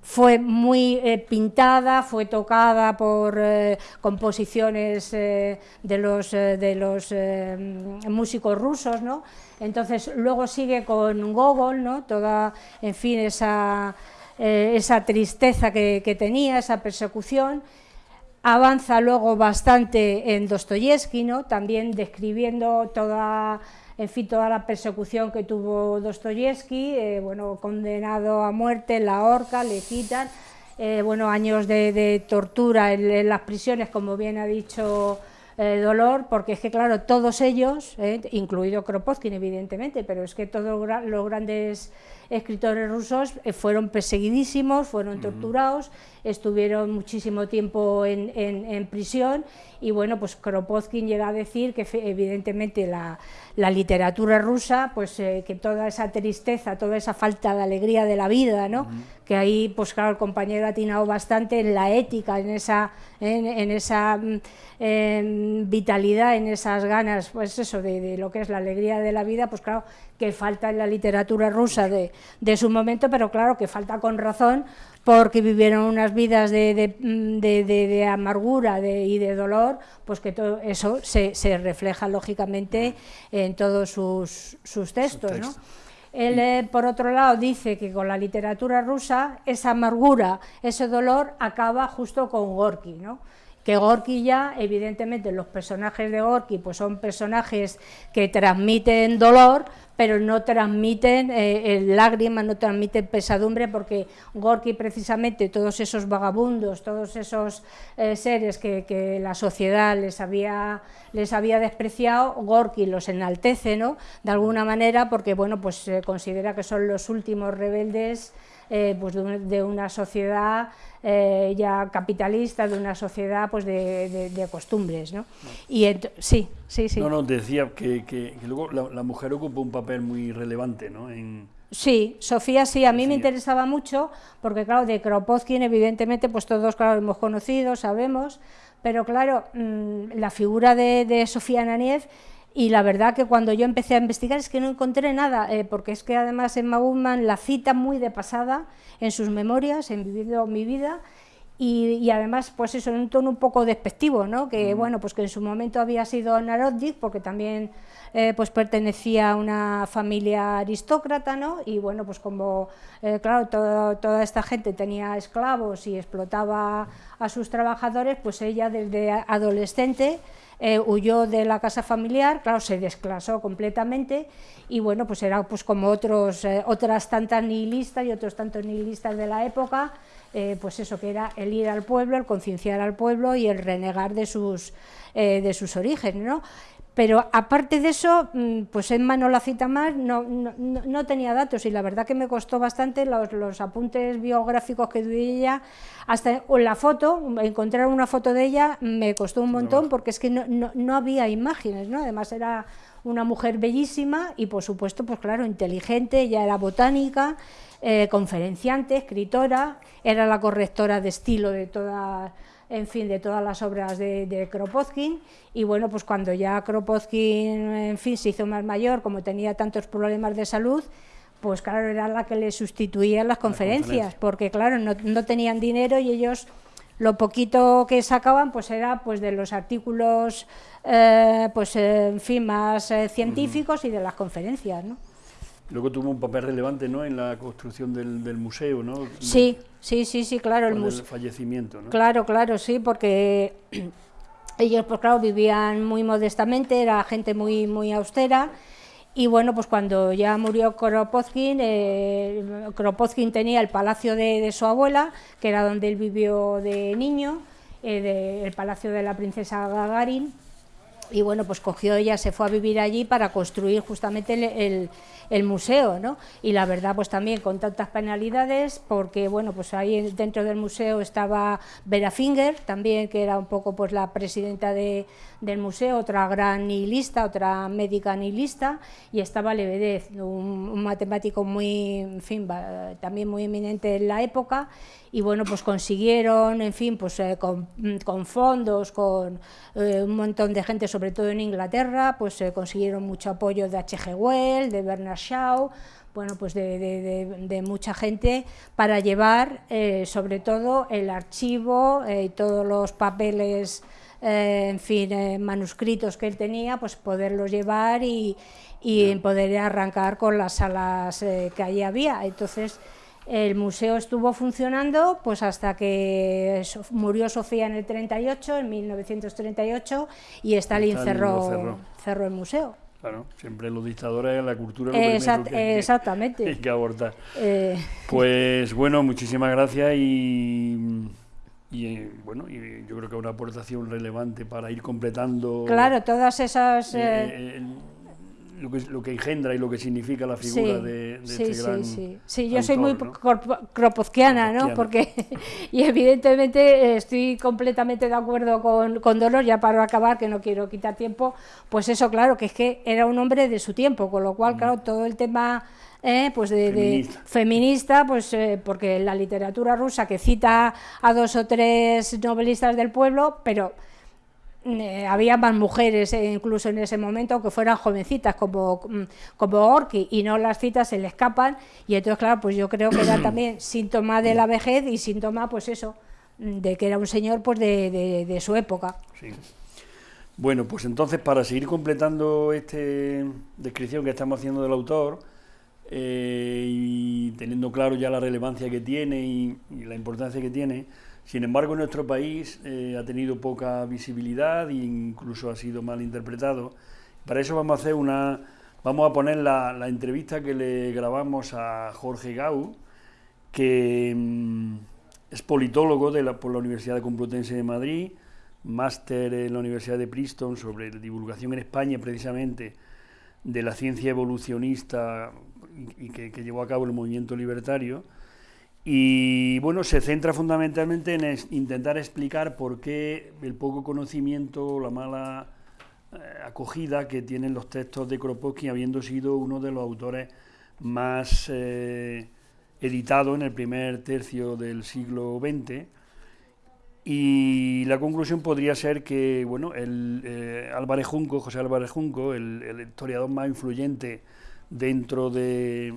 fue muy pintada, fue tocada por composiciones de los, de los músicos rusos, ¿no? Entonces luego sigue con Gogol, ¿no? Toda, en fin, esa eh, esa tristeza que, tenía, esa persecución. Avanza luego bastante en Dostoyevsky, también describiendo toda, en fin, toda la persecución que tuvo Dostoyevsky, eh, bueno, condenado a muerte, la horca, le quitan, eh, bueno, años de, tortura en, las prisiones, como bien ha dicho Dolor, porque es que, claro, todos ellos, incluido Kropotkin, evidentemente, pero es que todos los grandes escritores rusos eh, fueron perseguidísimos, fueron torturados, estuvieron muchísimo tiempo en, prisión y bueno, pues Kropotkin llega a decir que evidentemente la, literatura rusa, pues eh, que toda esa tristeza, toda esa falta de alegría de la vida, ¿no? que ahí pues claro el compañero ha atinado bastante en la ética, en esa, en, esa mm, vitalidad, en esas ganas, pues eso, de, de lo que es la alegría de la vida, pues claro, que falta en la literatura rusa de, de, su momento, pero claro que falta con razón porque vivieron unas vidas de, de, de amargura y de dolor, pues que todo eso se, se refleja lógicamente en todos sus, sus textos. ¿no? Él, eh, por otro lado, dice que con la literatura rusa esa amargura, ese dolor acaba justo con Gorky, ¿no? Que Gorky ya, evidentemente los personajes de Gorky pues son personajes que transmiten dolor, pero no transmiten eh, lágrimas, no transmiten pesadumbre, porque Gorky precisamente, todos esos vagabundos, todos esos eh, seres que, la sociedad les había, les había despreciado, Gorky los enaltece, ¿no?, de alguna manera, porque, bueno, pues considera que son los últimos rebeldes eh, pues de, una sociedad eh, ya capitalista, de una sociedad pues de, costumbres. ¿no? Y sí, sí, sí. No, no, decía que, que, luego la, mujer ocupa un papel muy relevante ¿no? en, Sí, Sofía sí, a mí me interesaba mucho, porque claro, de Kropotkin evidentemente pues todos claro hemos conocido, sabemos, pero claro, mm, la figura de, de Sofía Naniev y la verdad que cuando yo empecé a investigar es que no encontré nada, eh, porque es que además en Guzmán la cita muy de pasada en sus memorias, en Vivido mi vida, y, además pues eso en un tono un poco despectivo, ¿no? que bueno, pues que en su momento había sido Narodik, porque también eh, pues pertenecía a una familia aristócrata, ¿no? y bueno, pues como eh, claro, toda esta gente tenía esclavos y explotaba a sus trabajadores, pues ella desde adolescente eh, huyó de la casa familiar, claro, se desclasó completamente y bueno, pues era pues como otros, eh, otras tantas nihilistas y otros tantos nihilistas de la época, eh, pues eso que era el ir al pueblo, el concienciar al pueblo y el renegar de sus, de sus orígenes, ¿no? Pero aparte de eso, mm, pues en mano la cita más, no, no, tenía datos y la verdad que me costó bastante los, apuntes biográficos que dio ella, hasta la foto, encontrar una foto de ella me costó un montón porque es que no, había imágenes, ¿no? además era una mujer bellísima y por supuesto, pues claro, inteligente, ella era botánica, eh, conferenciante, escritora, era la correctora de estilo de todas en fin, de todas las obras de, Kropotkin, y bueno, pues cuando ya Kropotkin, en fin, se hizo más mayor, como tenía tantos problemas de salud, pues claro, era la que le sustituía las conferencias, porque claro, no, tenían dinero y ellos lo poquito que sacaban pues era pues de los artículos eh, pues en fin más eh, científicos y de las conferencias ¿no? Luego tuvo un papel relevante ¿no? en la construcción del, del museo, ¿no? Sí, sí, sí, sí, claro. El, el fallecimiento, ¿no? Claro, claro, sí, porque ellos, pues claro, vivían muy modestamente, era gente muy, muy austera, y bueno, pues cuando ya murió Kropotkin, eh, Kropotkin tenía el palacio de, su abuela, que era donde él vivió de niño, eh, el palacio de la princesa Gagarin, y bueno, pues cogió ella, se fue a vivir allí para construir justamente el, museo, ¿no? Y la verdad, pues también con tantas penalidades, porque bueno, pues ahí dentro del museo estaba Vera Finger, también que era un poco pues la presidenta de, del museo, otra gran nihilista, otra médica nihilista, y estaba Lebedev, un, un matemático muy, en fin, también muy eminente en la época, y bueno, pues consiguieron, en fin, pues eh, con, con, fondos, con eh, un montón de gente, sobre todo en Inglaterra, pues eh, consiguieron mucho apoyo de H.G. Wells, de Bernard Shaw, bueno, pues de, de, de, mucha gente para llevar sobre todo el archivo y todos los papeles, en fin, manuscritos que él tenía, pues poderlos llevar y, y poder arrancar con las salas que allí había. Entonces, el museo estuvo funcionando pues hasta que murió Sofía en el 38, en 1938, y Stalin, cerró, cerró. el museo. Claro, siempre los dictadores, la cultura lo exactamente. hay que abortar. Eh. Pues bueno, muchísimas gracias y, y bueno, y yo creo que una aportación relevante para ir completando. Claro, todas esas. Eh, eh, lo que, lo que engendra y lo que significa la figura de, de sí, este gran Sí, sí, sí. yo soy muy kropotkiana, ¿no? Porque, y evidentemente estoy completamente de acuerdo con, con Dolor, ya para acabar, que no quiero quitar tiempo, pues eso, claro, que es que era un hombre de su tiempo, con lo cual, mm. claro, todo el tema... Eh, pues de feminista. feminista, pues eh, porque la literatura rusa que cita a dos o tres novelistas del pueblo, pero eh, había más mujeres eh, incluso en ese momento que fueran jovencitas como, mm, como Orki y no las citas se le escapan y entonces claro pues yo creo que era también síntoma de la vejez y síntoma pues eso mm, de que era un señor pues de, de, su época. Bueno pues entonces para seguir completando esta descripción que estamos haciendo del autor eh, y teniendo claro ya la relevancia que tiene y la importancia que tiene sin embargo, en nuestro país eh, ha tenido poca visibilidad e incluso ha sido mal interpretado. Para eso vamos a hacer una, vamos a poner la, entrevista que le grabamos a Jorge Gau, que mm, es politólogo de la, por la Universidad Complutense de Madrid, máster en la Universidad de Princeton sobre divulgación en España precisamente de la ciencia evolucionista y, que llevó a cabo el movimiento libertario y bueno, se centra fundamentalmente en intentar explicar por qué el poco conocimiento, la mala eh, acogida que tienen los textos de Kropotkin, habiendo sido uno de los autores más eh, editados en el primer tercio del siglo XX. Y la conclusión podría ser que, bueno, el, eh, Álvarez Junco, José Álvarez Junco, el historiador más influyente dentro de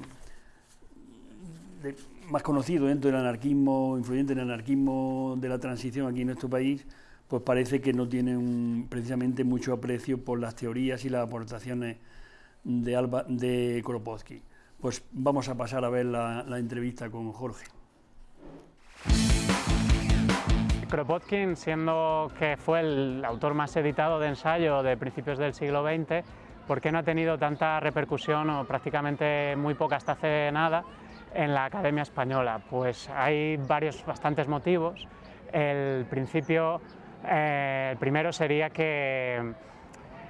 más conocido dentro del anarquismo, influyente en el anarquismo de la transición aquí en nuestro país, pues parece que no tiene precisamente mucho aprecio por las teorías y las aportaciones de, Alba, de Kropotkin. Pues vamos a pasar a ver la, la entrevista con Jorge. Kropotkin, siendo que fue el autor más editado de ensayo de principios del siglo XX, ¿por qué no ha tenido tanta repercusión o prácticamente muy poca hasta hace nada en la Academia Española? Pues hay varios, bastantes motivos. El principio, eh, el primero sería que,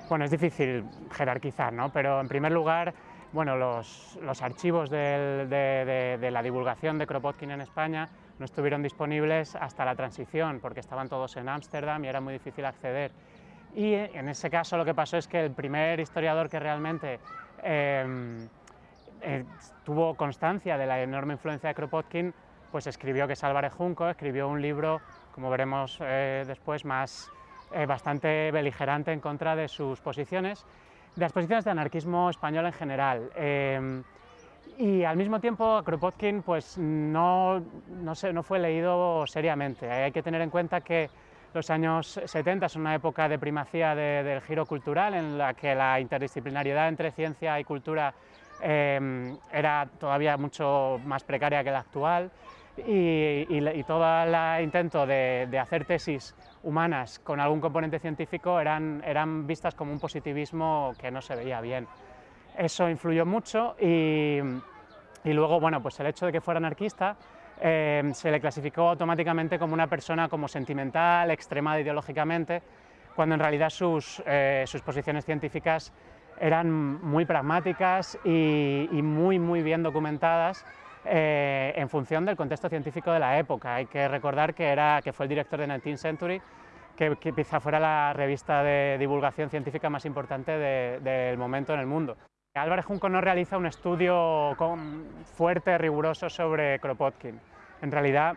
bueno, es difícil jerarquizar, ¿no? Pero en primer lugar, bueno, los, los archivos de, de, la divulgación de Kropotkin en España no estuvieron disponibles hasta la transición, porque estaban todos en Ámsterdam y era muy difícil acceder. Y en ese caso lo que pasó es que el primer historiador que realmente eh, eh, tuvo constancia de la enorme influencia de Kropotkin, pues escribió, que es Álvarez Junco, escribió un libro, como veremos eh, después, más eh, bastante beligerante en contra de sus posiciones, de las posiciones de anarquismo español en general. Y al mismo tiempo Kropotkin pues, no, no, se, no fue leído seriamente. Hay que tener en cuenta que los años 70 son una época de primacía del giro cultural en la que la interdisciplinariedad entre ciencia y cultura Em, era todavía mucho más precaria que la actual y, todo el intento de, hacer tesis humanas con algún componente científico eran, eran vistas como un positivismo que no se veía bien. Eso influyó mucho y, luego, bueno, pues el hecho de que fuera anarquista em, se le clasificó automáticamente como una persona como sentimental, extremada ideológicamente, cuando en realidad sus, eh, sus posiciones científicas eran muy pragmáticas y, muy, muy bien documentadas eh, en función del contexto científico de la época. Hay que recordar que, era, que fue el director de 19th Century, que, quizá fuera la revista de divulgación científica más importante del momento en el mundo. Álvarez Junco no realiza un estudio fuerte, riguroso sobre Kropotkin. En realidad,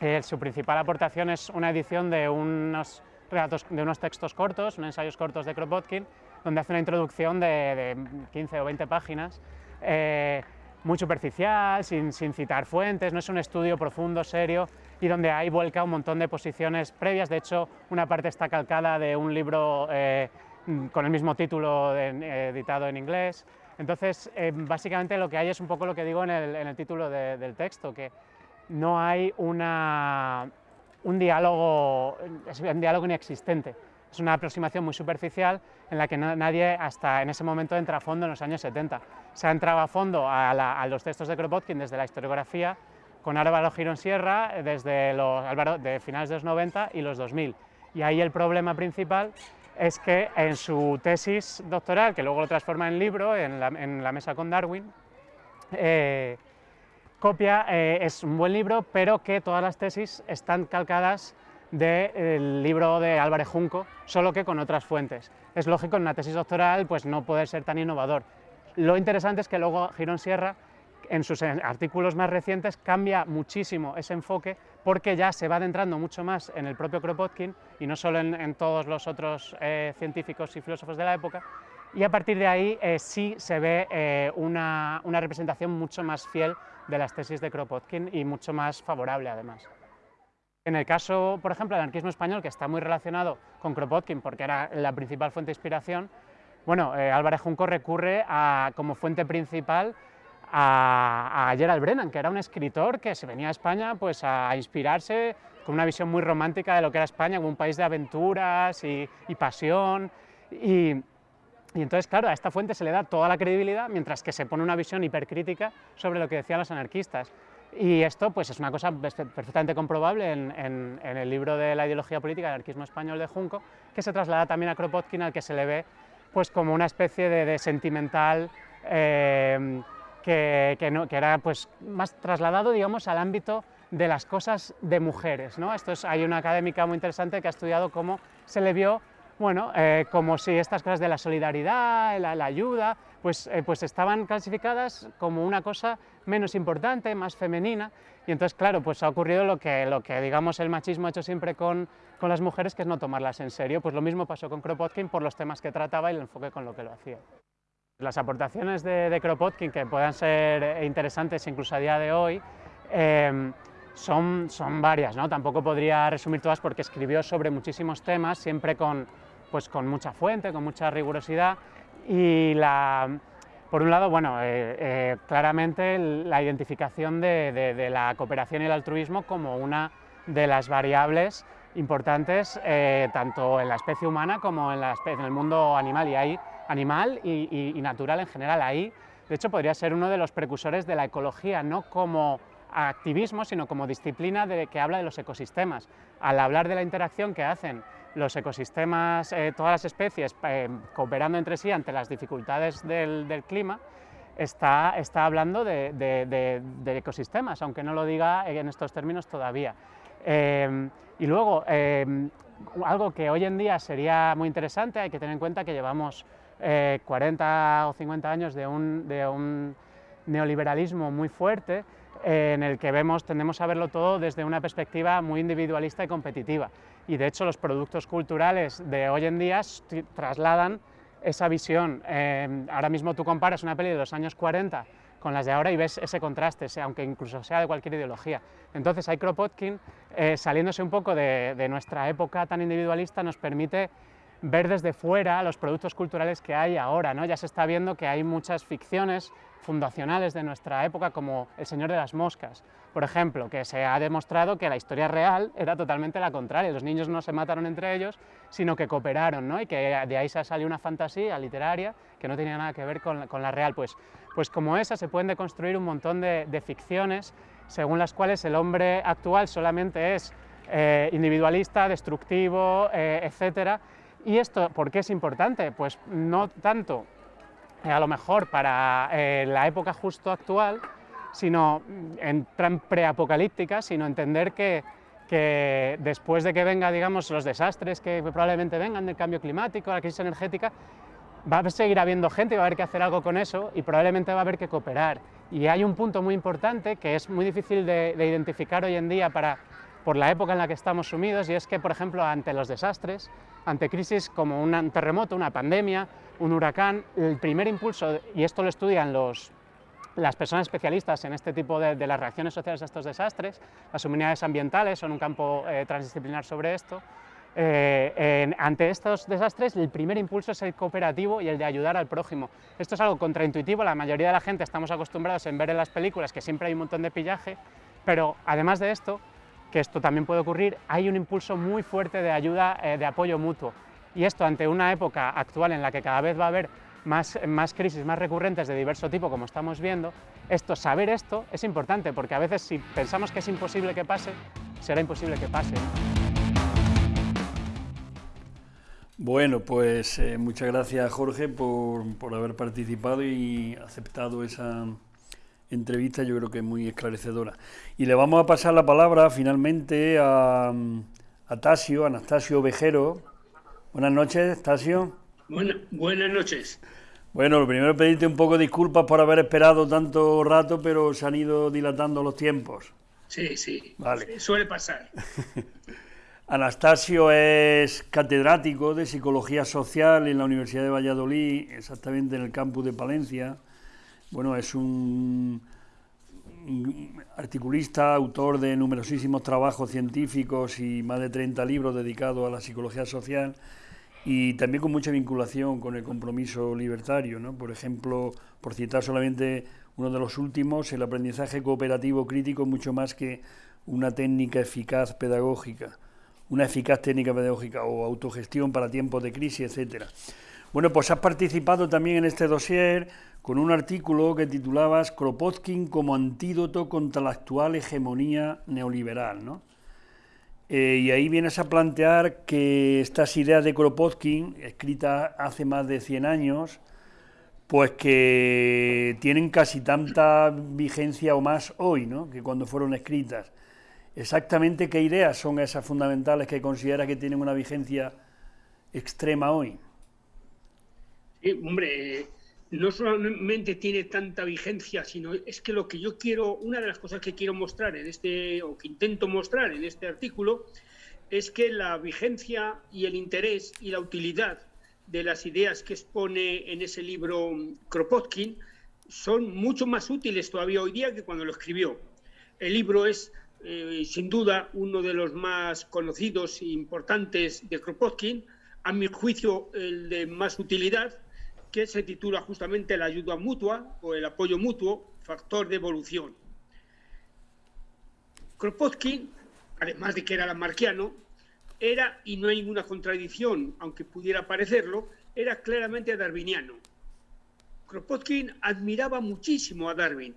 eh, su principal aportación es una edición de unos, relatos, de unos textos cortos, unos ensayos cortos de Kropotkin, donde hace una introducción de, 15 o 20 páginas, eh, muy superficial, sin, citar fuentes, no es un estudio profundo, serio, y donde hay vuelca un montón de posiciones previas, de hecho una parte está calcada de un libro eh, con el mismo título editado en inglés, entonces eh, básicamente lo que hay es un poco lo que digo en el, título del texto, que no hay una, un diálogo, es un diálogo inexistente, es una aproximación muy superficial en la que nadie hasta en ese momento entra a fondo en los años 70. Se ha entrado a fondo a, los textos de Kropotkin desde la historiografía con Álvaro Girón Sierra desde los, de finales de los 90 y los 2000. Y ahí el problema principal es que en su tesis doctoral, que luego lo transforma en libro, en la, mesa con Darwin, eh, copia, eh, es un buen libro, pero que todas las tesis están calcadas del libro de Álvarez Junco, solo que con otras fuentes. Es lógico, en una tesis doctoral pues no puede ser tan innovador. Lo interesante es que luego Girón Sierra, en sus artículos más recientes, cambia muchísimo ese enfoque porque ya se va adentrando mucho más en el propio Kropotkin y no solo en, todos los otros eh, científicos y filósofos de la época, y a partir de ahí eh, sí se ve eh, una, una representación mucho más fiel de las tesis de Kropotkin y mucho más favorable además. En el caso, por ejemplo, del anarquismo español, que está muy relacionado con Kropotkin porque era la principal fuente de inspiración, bueno, eh, Álvarez Junco recurre a, como fuente principal a, a, Gerald Brennan, que era un escritor que se venía a España pues, a, inspirarse con una visión muy romántica de lo que era España, como un país de aventuras y, pasión. Y, entonces, claro, a esta fuente se le da toda la credibilidad, mientras que se pone una visión hipercrítica sobre lo que decían los anarquistas. Y esto pues, es una cosa perfectamente comprobable en, el libro de la ideología política anarquismo español de Junco, que se traslada también a Kropotkin, al que se le ve pues, como una especie de, sentimental eh, que, que, era pues, más trasladado digamos, al ámbito de las cosas de mujeres. ¿no? Esto es, hay una académica muy interesante que ha estudiado cómo se le vio bueno, eh, como si estas cosas de la solidaridad, la, ayuda, pues, eh, pues estaban clasificadas como una cosa menos importante, más femenina, y entonces, claro, pues ha ocurrido lo que, lo que digamos, el machismo ha hecho siempre con, con las mujeres, que es no tomarlas en serio, pues lo mismo pasó con Kropotkin por los temas que trataba y el enfoque con lo que lo hacía. Las aportaciones de, Kropotkin, que puedan ser interesantes incluso a día de hoy, eh, son, son varias, ¿no? tampoco podría resumir todas porque escribió sobre muchísimos temas, siempre con, pues con mucha fuente, con mucha rigurosidad y la, por un lado, bueno, eh, eh, claramente la identificación de, la cooperación y el altruismo como una de las variables importantes eh, tanto en la especie humana como en, la en, el mundo animal y ahí, animal y, natural en general. Ahí, de hecho, podría ser uno de los precursores de la ecología, no como activismo, sino como disciplina que habla de los ecosistemas. Al hablar de la interacción que hacen los ecosistemas, eh, todas las especies eh, cooperando entre sí ante las dificultades del, clima, está, está hablando de, ecosistemas, aunque no lo diga en estos términos todavía. Eh, y luego, algo que hoy en día sería muy interesante, hay que tener en cuenta que llevamos 40 o 50 años de un, de un neoliberalismo muy fuerte, en el que vemos, tendemos a verlo todo desde una perspectiva muy individualista y competitiva. Y de hecho los productos culturales de hoy en día trasladan esa visión. Em, ahora mismo tú comparas una peli de los años 40 con las de ahora y ves ese contraste, aunque incluso sea de cualquier ideología. Entonces, Kropotkin, eh, saliéndose un poco de, de nuestra época tan individualista, nos permite ver desde fuera los productos culturales que hay ahora. ¿no? Ya se está viendo que hay muchas ficciones fundacionales de nuestra época, como El Señor de las Moscas, por ejemplo, que se ha demostrado que la historia real era totalmente la contraria. Los niños no se mataron entre ellos, sino que cooperaron, ¿no? y que de ahí se salió una fantasía literaria que no tenía nada que ver con, la real. Pues, pues como esa se pueden deconstruir un montón de, ficciones según las cuales el hombre actual solamente es eh, individualista, destructivo, eh, etcétera. ¿Y esto por qué es importante? Pues no tanto a lo mejor para la época justo actual, sino en preapocalíptica, sino entender que, después de que venga, digamos, los desastres que probablemente vengan del cambio climático, la crisis energética, va a seguir habiendo gente y va a haber que hacer algo con eso y probablemente va a haber que cooperar. Y hay un punto muy importante que es muy difícil de, identificar hoy en día para, por la época en la que estamos sumidos y es que, por ejemplo, ante los desastres, ante crisis como un terremoto, una pandemia, un huracán, el primer impulso, y esto lo estudian los, las personas especialistas en este tipo de, las reacciones sociales a estos desastres, las humanidades ambientales son un campo eh, transdisciplinar sobre esto, eh, ante estos desastres el primer impulso es el cooperativo y el de ayudar al prójimo. Esto es algo contraintuitivo, la mayoría de la gente estamos acostumbrados en ver en las películas que siempre hay un montón de pillaje, pero además de esto, esto también puede ocurrir, hay un impulso muy fuerte de ayuda, eh, de apoyo mutuo. Y esto ante una época actual en la que cada vez va a haber más, más crisis más recurrentes de diverso tipo, como estamos viendo, esto, saber esto es importante, porque a veces si pensamos que es imposible que pase, será imposible que pase. Bueno, pues eh, muchas gracias Jorge por, haber participado y aceptado esa entrevista, yo creo que es muy esclarecedora. Y le vamos a pasar la palabra finalmente a, a Tasio, Anastasio Vejero. Buenas noches, Tasio. buenas noches. Bueno, lo primero pedirte un poco de disculpas por haber esperado tanto rato, pero se han ido dilatando los tiempos. Sí, sí, vale. suele pasar. Anastasio es catedrático de Psicología Social en la Universidad de Valladolid, exactamente en el campus de Palencia. Bueno, es un articulista, autor de numerosísimos trabajos científicos y más de 30 libros dedicados a la psicología social y también con mucha vinculación con el compromiso libertario. ¿no? Por ejemplo, por citar solamente uno de los últimos, el aprendizaje cooperativo crítico mucho más que una técnica eficaz pedagógica una eficaz técnica pedagógica o autogestión para tiempos de crisis, etcétera. Bueno, pues has participado también en este dossier con un artículo que titulabas Kropotkin como antídoto contra la actual hegemonía neoliberal, ¿no? Eh, y ahí vienes a plantear que estas ideas de Kropotkin, escritas hace más de 100 años, pues que tienen casi tanta vigencia o más hoy, ¿no? Que cuando fueron escritas exactamente qué ideas son esas fundamentales que considera que tienen una vigencia extrema hoy. Sí, hombre, no solamente tiene tanta vigencia, sino es que lo que yo quiero, una de las cosas que quiero mostrar en este, o que intento mostrar en este artículo, es que la vigencia y el interés y la utilidad de las ideas que expone en ese libro Kropotkin son mucho más útiles todavía hoy día que cuando lo escribió. El libro es eh, sin duda uno de los más conocidos e importantes de Kropotkin, a mi juicio el de más utilidad, que se titula justamente La ayuda mutua o el apoyo mutuo, factor de evolución. Kropotkin, además de que era lamarquiano, era, y no hay ninguna contradicción, aunque pudiera parecerlo, era claramente darwiniano. Kropotkin admiraba muchísimo a Darwin,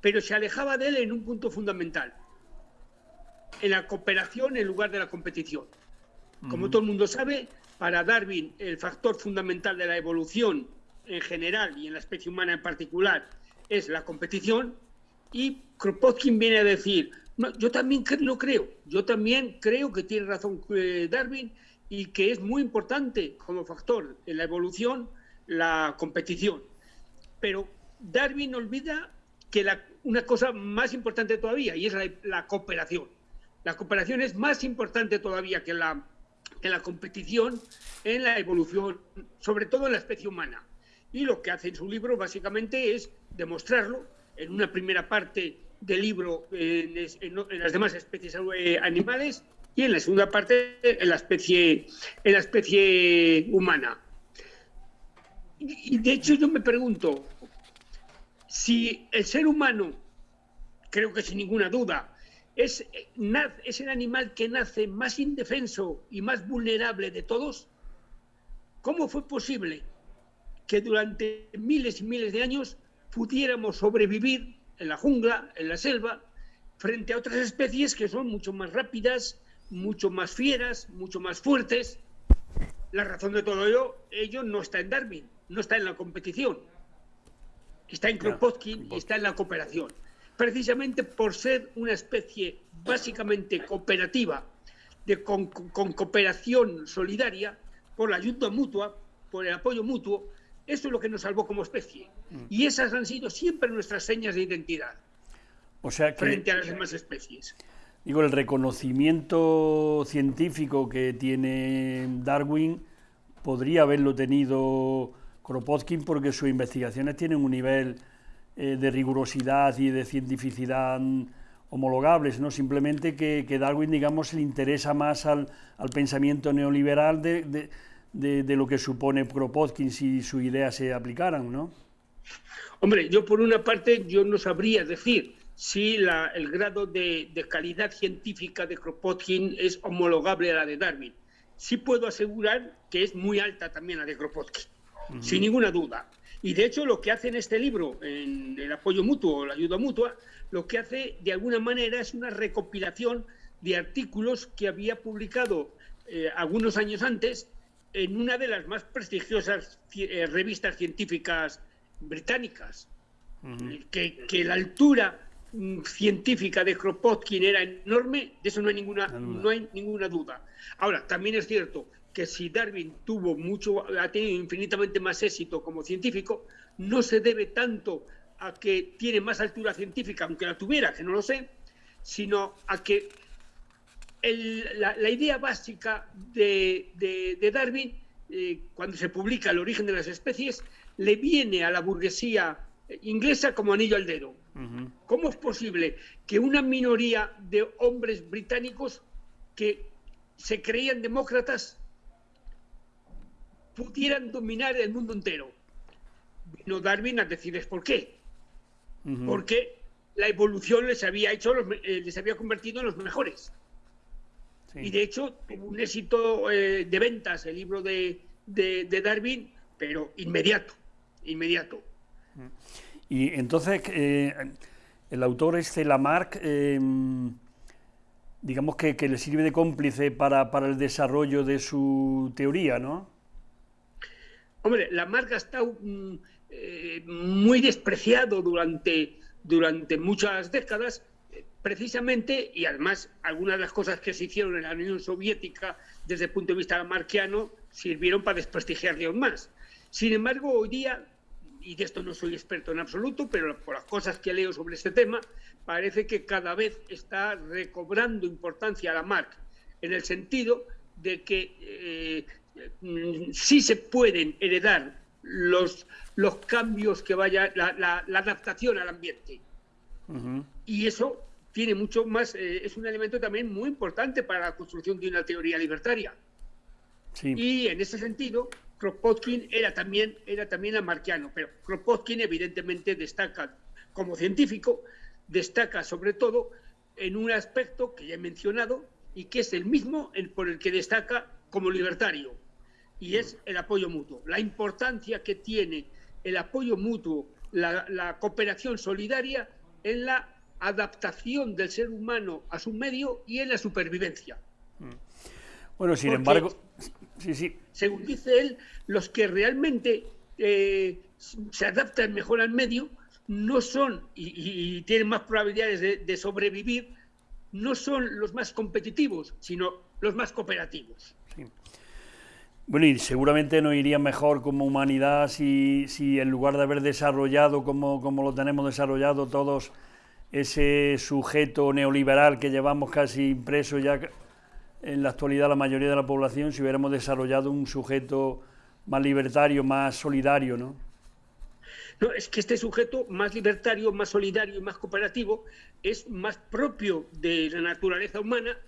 pero se alejaba de él en un punto fundamental en la cooperación en lugar de la competición. Como todo el mundo sabe, para Darwin el factor fundamental de la evolución en general y en la especie humana en particular es la competición y Kropotkin viene a decir, yo también lo creo, yo también creo que tiene razón eh, Darwin y que es muy importante como factor en la evolución la competición. Pero Darwin olvida que la, una cosa más importante todavía y es la cooperación. La cooperación es más importante todavía que la, la competición en la evolución, sobre todo en la especie humana. Y lo que hace en su libro básicamente es demostrarlo en una primera parte del libro en, las demás especies eh, animales y en la segunda parte en la especie, en la especie humana. Y de hecho yo me pregunto, si el ser humano, creo que sin ninguna duda, es, es el animal que nace más indefenso y más vulnerable de todos. ¿Cómo fue posible que durante miles y miles de años pudiéramos sobrevivir en la jungla, en la selva, frente a otras especies que son mucho más rápidas, mucho más fieras, mucho más fuertes. La razón de todo ello, ello no está en Darwin, no está en la competición. Está en Kropotkin y está en la cooperación. Precisamente por ser una especie básicamente cooperativa, de, con, cooperación solidaria, por la ayuda mutua, por el apoyo mutuo, eso es lo que nos salvó como especie. Mm. Y esas han sido siempre nuestras señas de identidad o sea frente a las demás especies. Digo, el reconocimiento científico que tiene Darwin podría haberlo tenido Kropotkin porque sus investigaciones tienen un nivel eh, de rigurosidad y de cientificidad homologables, no simplemente que, Darwin, digamos, le interesa más al, pensamiento neoliberal de, de, lo que supone Kropotkin si sus ideas se aplicaran, ¿no? Hombre, yo por una parte yo no sabría decir si la, el grado de, calidad científica de Kropotkin es homologable a la de Darwin. Sí puedo asegurar que es muy alta también la de Kropotkin, sin ninguna duda. Y de hecho lo que hace en este libro, en el apoyo mutuo, la ayuda mutua, lo que hace de alguna manera es una recopilación de artículos que había publicado eh, algunos años antes en una de las más prestigiosas eh, revistas científicas británicas, que, que, la altura Mm, científica de Kropotkin era enorme, de eso no hay ninguna, no hay ninguna duda. Ahora, también es cierto que si Darwin tuvo mucho, ha tenido infinitamente más éxito como científico, no se debe tanto a que tiene más altura científica, aunque la tuviera, que no lo sé, sino a que la, idea básica de, Darwin, eh, cuando se publica El origen de las especies, le viene a la burguesía inglesa como anillo al dedo. ¿Cómo es posible que una minoría de hombres británicos que se creían demócratas pudieran dominar el mundo entero? Vino Darwin a decirles por qué. Porque la evolución les había hecho, eh, les había convertido en los mejores. Y de hecho tuvo un éxito eh, de ventas el libro de, Darwin, pero inmediato, inmediato. Y entonces, eh, el autor este, Lamarck, eh, digamos que, le sirve de cómplice para, el desarrollo de su teoría, ¿no? Hombre, Lamarck ha estado mm, eh, muy despreciado durante, durante muchas décadas, precisamente, y además algunas de las cosas que se hicieron en la Unión Soviética desde el punto de vista lamarquiano sirvieron para desprestigiarle aún más. Sin embargo, hoy día y de esto no soy experto en absoluto, pero por las cosas que leo sobre este tema, parece que cada vez está recobrando importancia la marca, en el sentido de que eh, sí se pueden heredar los, los cambios que vaya, la, adaptación al ambiente. Y eso tiene mucho más, eh, es un elemento también muy importante para la construcción de una teoría libertaria. Y en ese sentido, Kropotkin era también, era también lamarquiano, pero Kropotkin evidentemente destaca como científico, destaca sobre todo en un aspecto que ya he mencionado y que es el mismo por el que destaca como libertario, y es el apoyo mutuo. La importancia que tiene el apoyo mutuo, la, cooperación solidaria en la adaptación del ser humano a su medio y en la supervivencia. Mm. Bueno, sin embargo, Sí, sí. Según dice él, los que realmente eh, se adaptan mejor al medio no son y, tienen más probabilidades de, sobrevivir, no son los más competitivos, sino los más cooperativos. Bueno, y seguramente nos iría mejor como humanidad si, si en lugar de haber desarrollado como, como lo tenemos desarrollado todos ese sujeto neoliberal que llevamos casi impreso ya en la actualidad la mayoría de la población si hubiéramos desarrollado un sujeto más libertario, más solidario, ¿no? No, es que este sujeto más libertario, más solidario y más cooperativo es más propio de la naturaleza humana,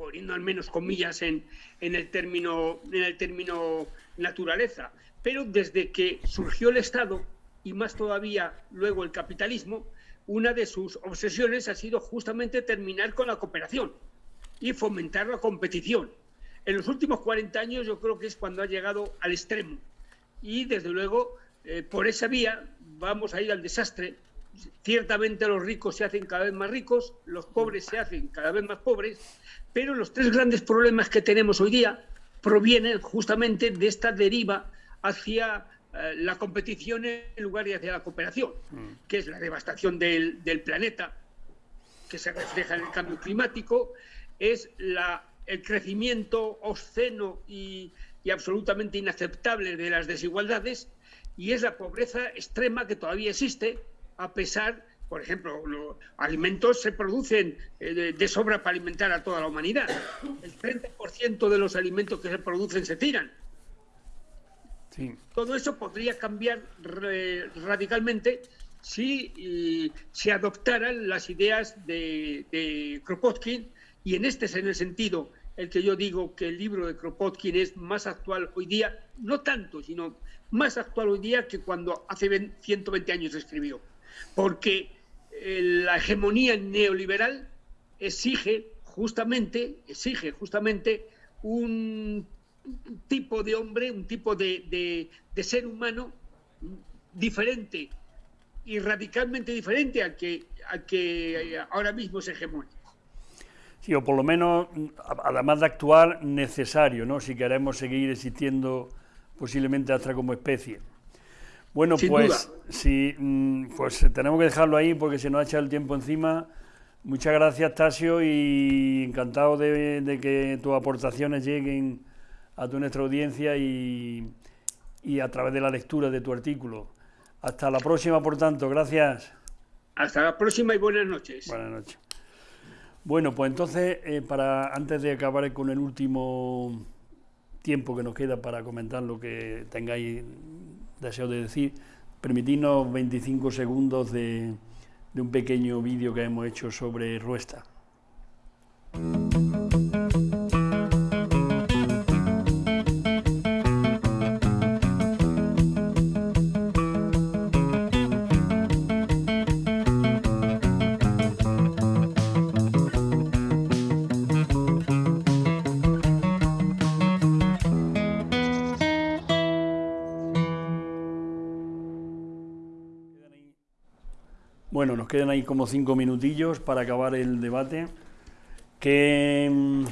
poniendo al menos comillas en, en, el, término, en el término naturaleza. Pero desde que surgió el Estado, y más todavía luego el capitalismo, una de sus obsesiones ha sido justamente terminar con la cooperación y fomentar la competición. En los últimos 40 años yo creo que es cuando ha llegado al extremo y desde luego eh, por esa vía vamos a ir al desastre ciertamente los ricos se hacen cada vez más ricos, los pobres se hacen cada vez más pobres, pero los tres grandes problemas que tenemos hoy día provienen justamente de esta deriva hacia eh, la competición en lugar de hacia la cooperación, mm. que es la devastación del, planeta, que se refleja en el cambio climático, es la, el crecimiento obsceno y, y absolutamente inaceptable de las desigualdades, y es la pobreza extrema que todavía existe, a pesar, por ejemplo, los alimentos se producen eh, de, sobra para alimentar a toda la humanidad. El 30% de los alimentos que se producen se tiran. Todo eso podría cambiar radicalmente si se adoptaran las ideas de, de Kropotkin y en este es en el sentido el que yo digo que el libro de Kropotkin es más actual hoy día, no tanto, sino más actual hoy día que cuando hace 120 años escribió porque eh, la hegemonía neoliberal exige justamente, exige justamente un tipo de hombre, un tipo de, ser humano diferente y radicalmente diferente al que, que ahora mismo es hegemónico. Sí, o por lo menos, además de actuar, necesario, ¿no? Si queremos seguir existiendo posiblemente hasta como especie. Bueno, pues sí, mm, pues tenemos que dejarlo ahí porque se nos ha echado el tiempo encima. Muchas gracias, Tasio, y encantado de, que tus aportaciones lleguen a tu nuestra audiencia y, y, a través de la lectura de tu artículo. Hasta la próxima, por tanto, gracias. Hasta la próxima y buenas noches. Buenas noches. Bueno, pues entonces, eh, para antes de acabar con el último tiempo que nos queda para comentar lo que tengáis deseo de decir, permitirnos 25 segundos de, de un pequeño vídeo que hemos hecho sobre Ruesta. Bueno, nos quedan ahí como cinco minutillos para acabar el debate. Qué mm,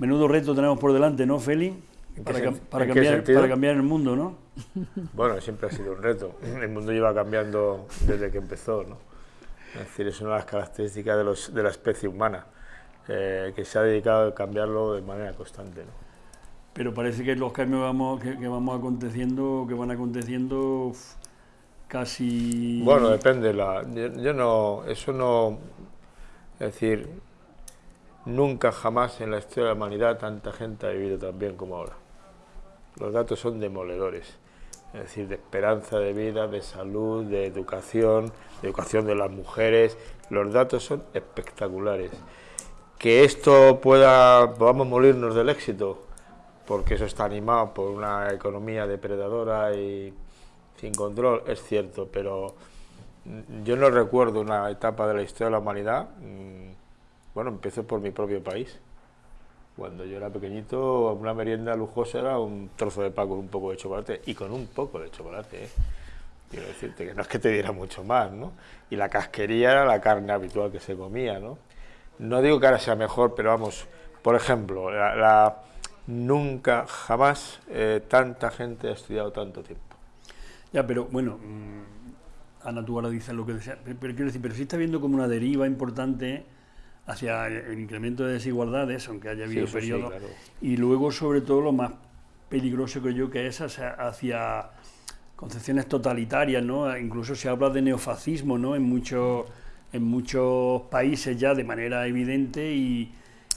menudo reto tenemos por delante, ¿no, Feli? Para, cambiar, para cambiar el mundo, ¿no? Bueno, siempre ha sido un reto. El mundo lleva cambiando desde que empezó, ¿no? Es decir, es una de las características de, los, de la especie humana, eh, que se ha dedicado a cambiarlo de manera constante, ¿no? Pero parece que los cambios vamos, que, vamos aconteciendo, que van aconteciendo, casi... Bueno, depende. La, yo, no, eso no... Es decir, nunca jamás en la historia de la humanidad tanta gente ha vivido tan bien como ahora. Los datos son demoledores. Es decir, de esperanza de vida, de salud, de educación, de educación de las mujeres. Los datos son espectaculares. Que esto pueda, podamos morirnos del éxito, porque eso está animado por una economía depredadora y sin control, es cierto, pero yo no recuerdo una etapa de la historia de la humanidad, mm, bueno, empiezo por mi propio país. Cuando yo era pequeñito, una merienda lujosa era un trozo de pan con un poco de chocolate, y con un poco de chocolate, ¿eh? quiero decirte que no es que te diera mucho más, ¿no? Y la casquería era la carne habitual que se comía, ¿no? No digo que ahora sea mejor, pero vamos, por ejemplo, la, nunca, jamás eh, tanta gente ha estudiado tanto tiempo. Ya, pero bueno, mm, Ana, tú ahora dices lo que desea, pero, quiero decir, pero sí está viendo como una deriva importante hacia el incremento de desigualdades, aunque haya habido periodos, y luego sobre todo lo más peligroso que yo que es hacia, concepciones totalitarias, ¿no? Incluso se habla de neofascismo, ¿no? En muchos en muchos países ya de manera evidente y,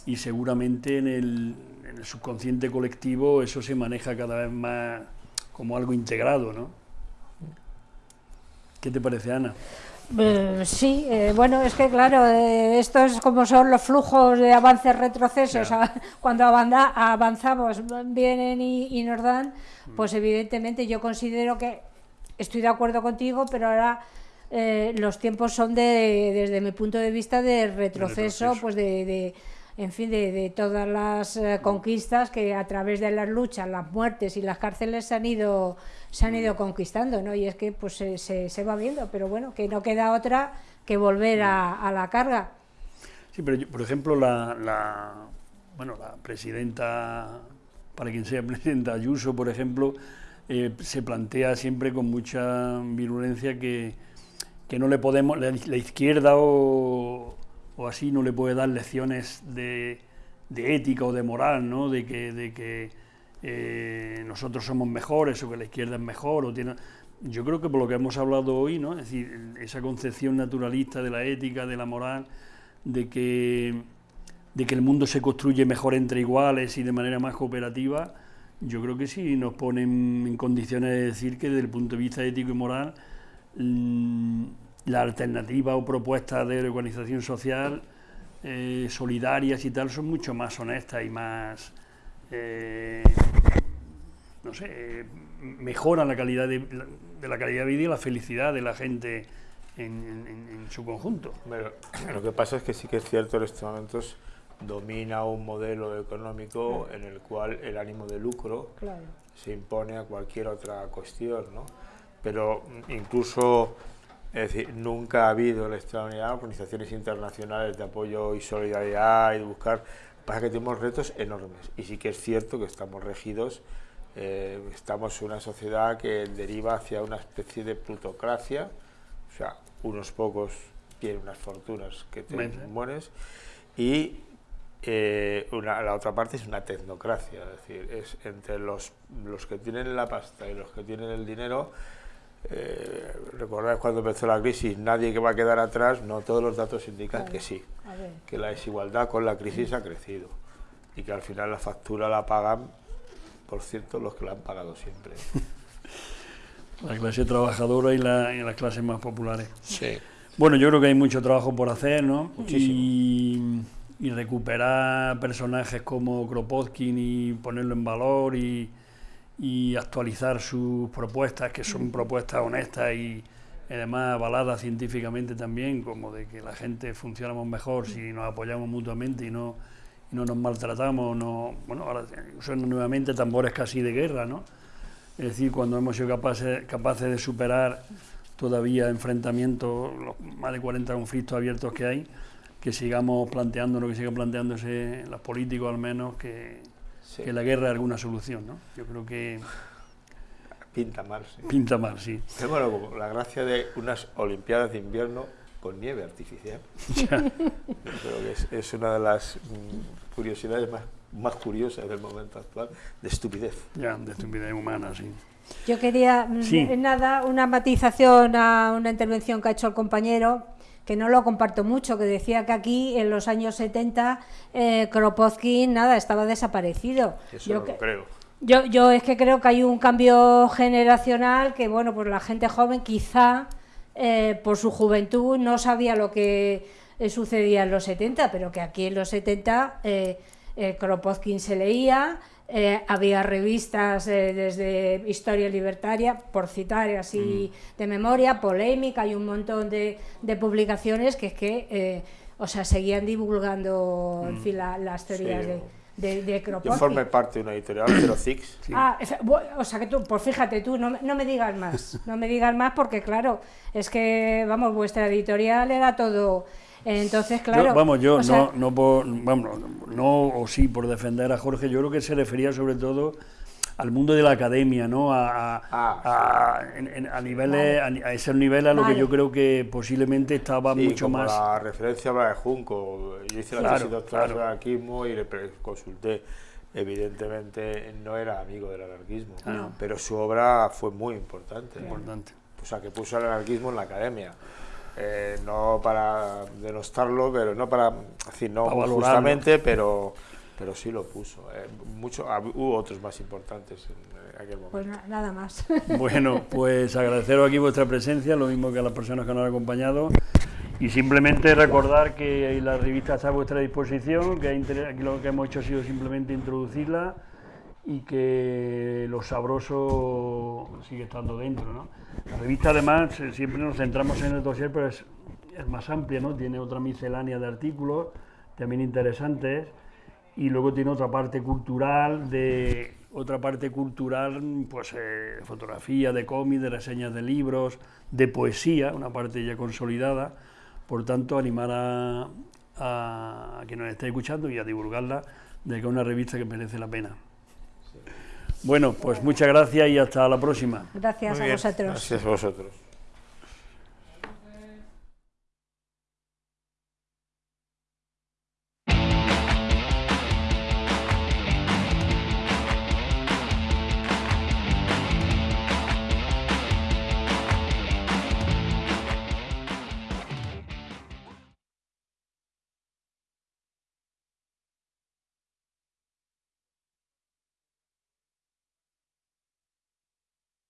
y seguramente en el, en el subconsciente colectivo eso se maneja cada vez más como algo integrado, ¿no? ¿Qué te parece, Ana? Eh, sí, eh, bueno, es que claro, eh, esto es como son los flujos de avances retrocesos. Cuando avanzamos, vienen y, nos dan, mm. pues evidentemente yo considero que estoy de acuerdo contigo, pero ahora los tiempos son de, desde mi punto de vista de retroceso, pues de, en fin, de, todas las eh, conquistas que a través de las luchas, las muertes y las cárceles se han ido, se han ido conquistando, ¿no? Y es que pues se, se, va viendo, pero bueno, que no queda otra que volver a, la carga. Sí, pero por ejemplo, la, la, bueno, la presidenta, para quien sea presidenta Ayuso, por ejemplo, eh, se plantea siempre con mucha virulencia que, que no le podemos, la, izquierda o, o, así no le puede dar lecciones de, de ética o de moral, ¿no? de que, de que eh, nosotros somos mejores o que la izquierda es mejor. O tiene... Yo creo que por lo que hemos hablado hoy, ¿no? es decir, esa concepción naturalista de la ética, de la moral, de que, de que el mundo se construye mejor entre iguales y de manera más cooperativa, yo creo que sí nos ponen en condiciones de decir que desde el punto de vista ético y moral mm, la alternativa o propuestas de organización social eh, solidarias y tal son mucho más honestas y más eh, no sé mejoran la calidad de, la calidad de vida y la felicidad de la gente en, su conjunto. lo que pasa es que sí que es cierto en estos momentos domina un modelo económico en el cual el ánimo de lucro se impone a cualquier otra cuestión, ¿no? Pero incluso, es decir, nunca ha habido la extraordinaria organizaciones internacionales de apoyo y solidaridad y de buscar, pasa que tenemos retos enormes. Y sí que es cierto que estamos regidos, eh, estamos en una sociedad que deriva hacia una especie de plutocracia, o sea, unos pocos tienen unas fortunas que te mueres. Y eh, la otra parte es una tecnocracia, es decir, es entre los, los que tienen la pasta y los que tienen el dinero. Eh, recordad cuando empezó la crisis, nadie que va a quedar atrás, no todos los datos indican que sí, que la desigualdad con la crisis ha crecido y que al final la factura la pagan, por cierto, los que la han pagado siempre. La clase trabajadora y, la, y las clases más populares. Sí. Bueno, yo creo que hay mucho trabajo por hacer, ¿no? Muchísimo y recuperar personajes como Kropotkin y ponerlo en valor y, actualizar sus propuestas, que son propuestas honestas y además avaladas científicamente también, como de que la gente funcionamos mejor si nos apoyamos mutuamente y no, no nos maltratamos, no, bueno, ahora son nuevamente tambores casi de guerra, ¿no? Es decir, cuando hemos sido capaces, capaces de superar todavía enfrentamientos, los más de 40 conflictos abiertos que hay, que sigamos planteando lo que sigan planteándose los políticos al menos, que, que la guerra es alguna solución, ¿no? Yo creo que... Pinta mal, sí. Pinta mal, sí. Es bueno, la gracia de unas Olimpiadas de invierno con nieve artificial. creo que es, una de las mm, curiosidades más, más curiosas del momento actual, de estupidez. Ya, de estupidez humana, sí. Yo quería, mm, nada, una matización a una intervención que ha hecho el compañero que no lo comparto mucho, que decía que aquí en los años 70 eh, Kropotkin nada, estaba desaparecido. Eso yo creo. Yo, yo es que creo que hay un cambio generacional que, bueno, pues la gente joven quizá eh, por su juventud no sabía lo que eh, sucedía en los 70, pero que aquí en los 70 eh, Kropotkin se leía, eh, había revistas eh, desde Historia Libertaria, por citar así mm. de memoria, polémica y un montón de, publicaciones que es que, eh, o sea, seguían divulgando en mm. fin, las teorías de, de. Yo formé parte de una editorial, pero Zix. Ah, o sea que tú, pues fíjate tú, no, no, me digas más, no me digas más porque claro, es que, vamos, vuestra editorial era todo entonces, claro. vamos, yo no, no, por, vamos, no, o sí, por defender a Jorge, yo creo que se refería sobre todo al mundo de la academia, ¿no? A, a, ah, a, niveles, a, ese nivel a lo que yo creo que posiblemente estaba mucho como más. La referencia a de Junco, yo hice la tesis doctoral de anarquismo y le consulté. Evidentemente no era amigo del anarquismo, ah. pero su obra fue muy importante. Importante. O sea, que puso el anarquismo en la academia. Eh, no para denostarlo, pero no para, decir, no justamente, pero, pero sí lo puso. Eh. Mucho, hubo otros más importantes en aquel momento. Pues nada más. Bueno, pues agradeceros aquí vuestra presencia, lo mismo que a las personas que nos han acompañado. Y simplemente recordar que la revista está a vuestra disposición, que aquí lo que hemos hecho ha sido simplemente introducirla y que lo sabroso sigue estando dentro. ¿no? La revista además eh, siempre nos centramos en el dossier, pero es, más amplia, ¿no? tiene otra miscelánea de artículos, también interesantes, y luego tiene otra parte cultural de otra parte cultural, pues eh, fotografía, de cómics, de reseñas de libros, de poesía, una parte ya consolidada. Por tanto, animar a, a, quien nos esté escuchando y a divulgarla de que es una revista que merece la pena. Bueno, pues muchas gracias y hasta la próxima. Gracias a vosotros. Gracias a vosotros.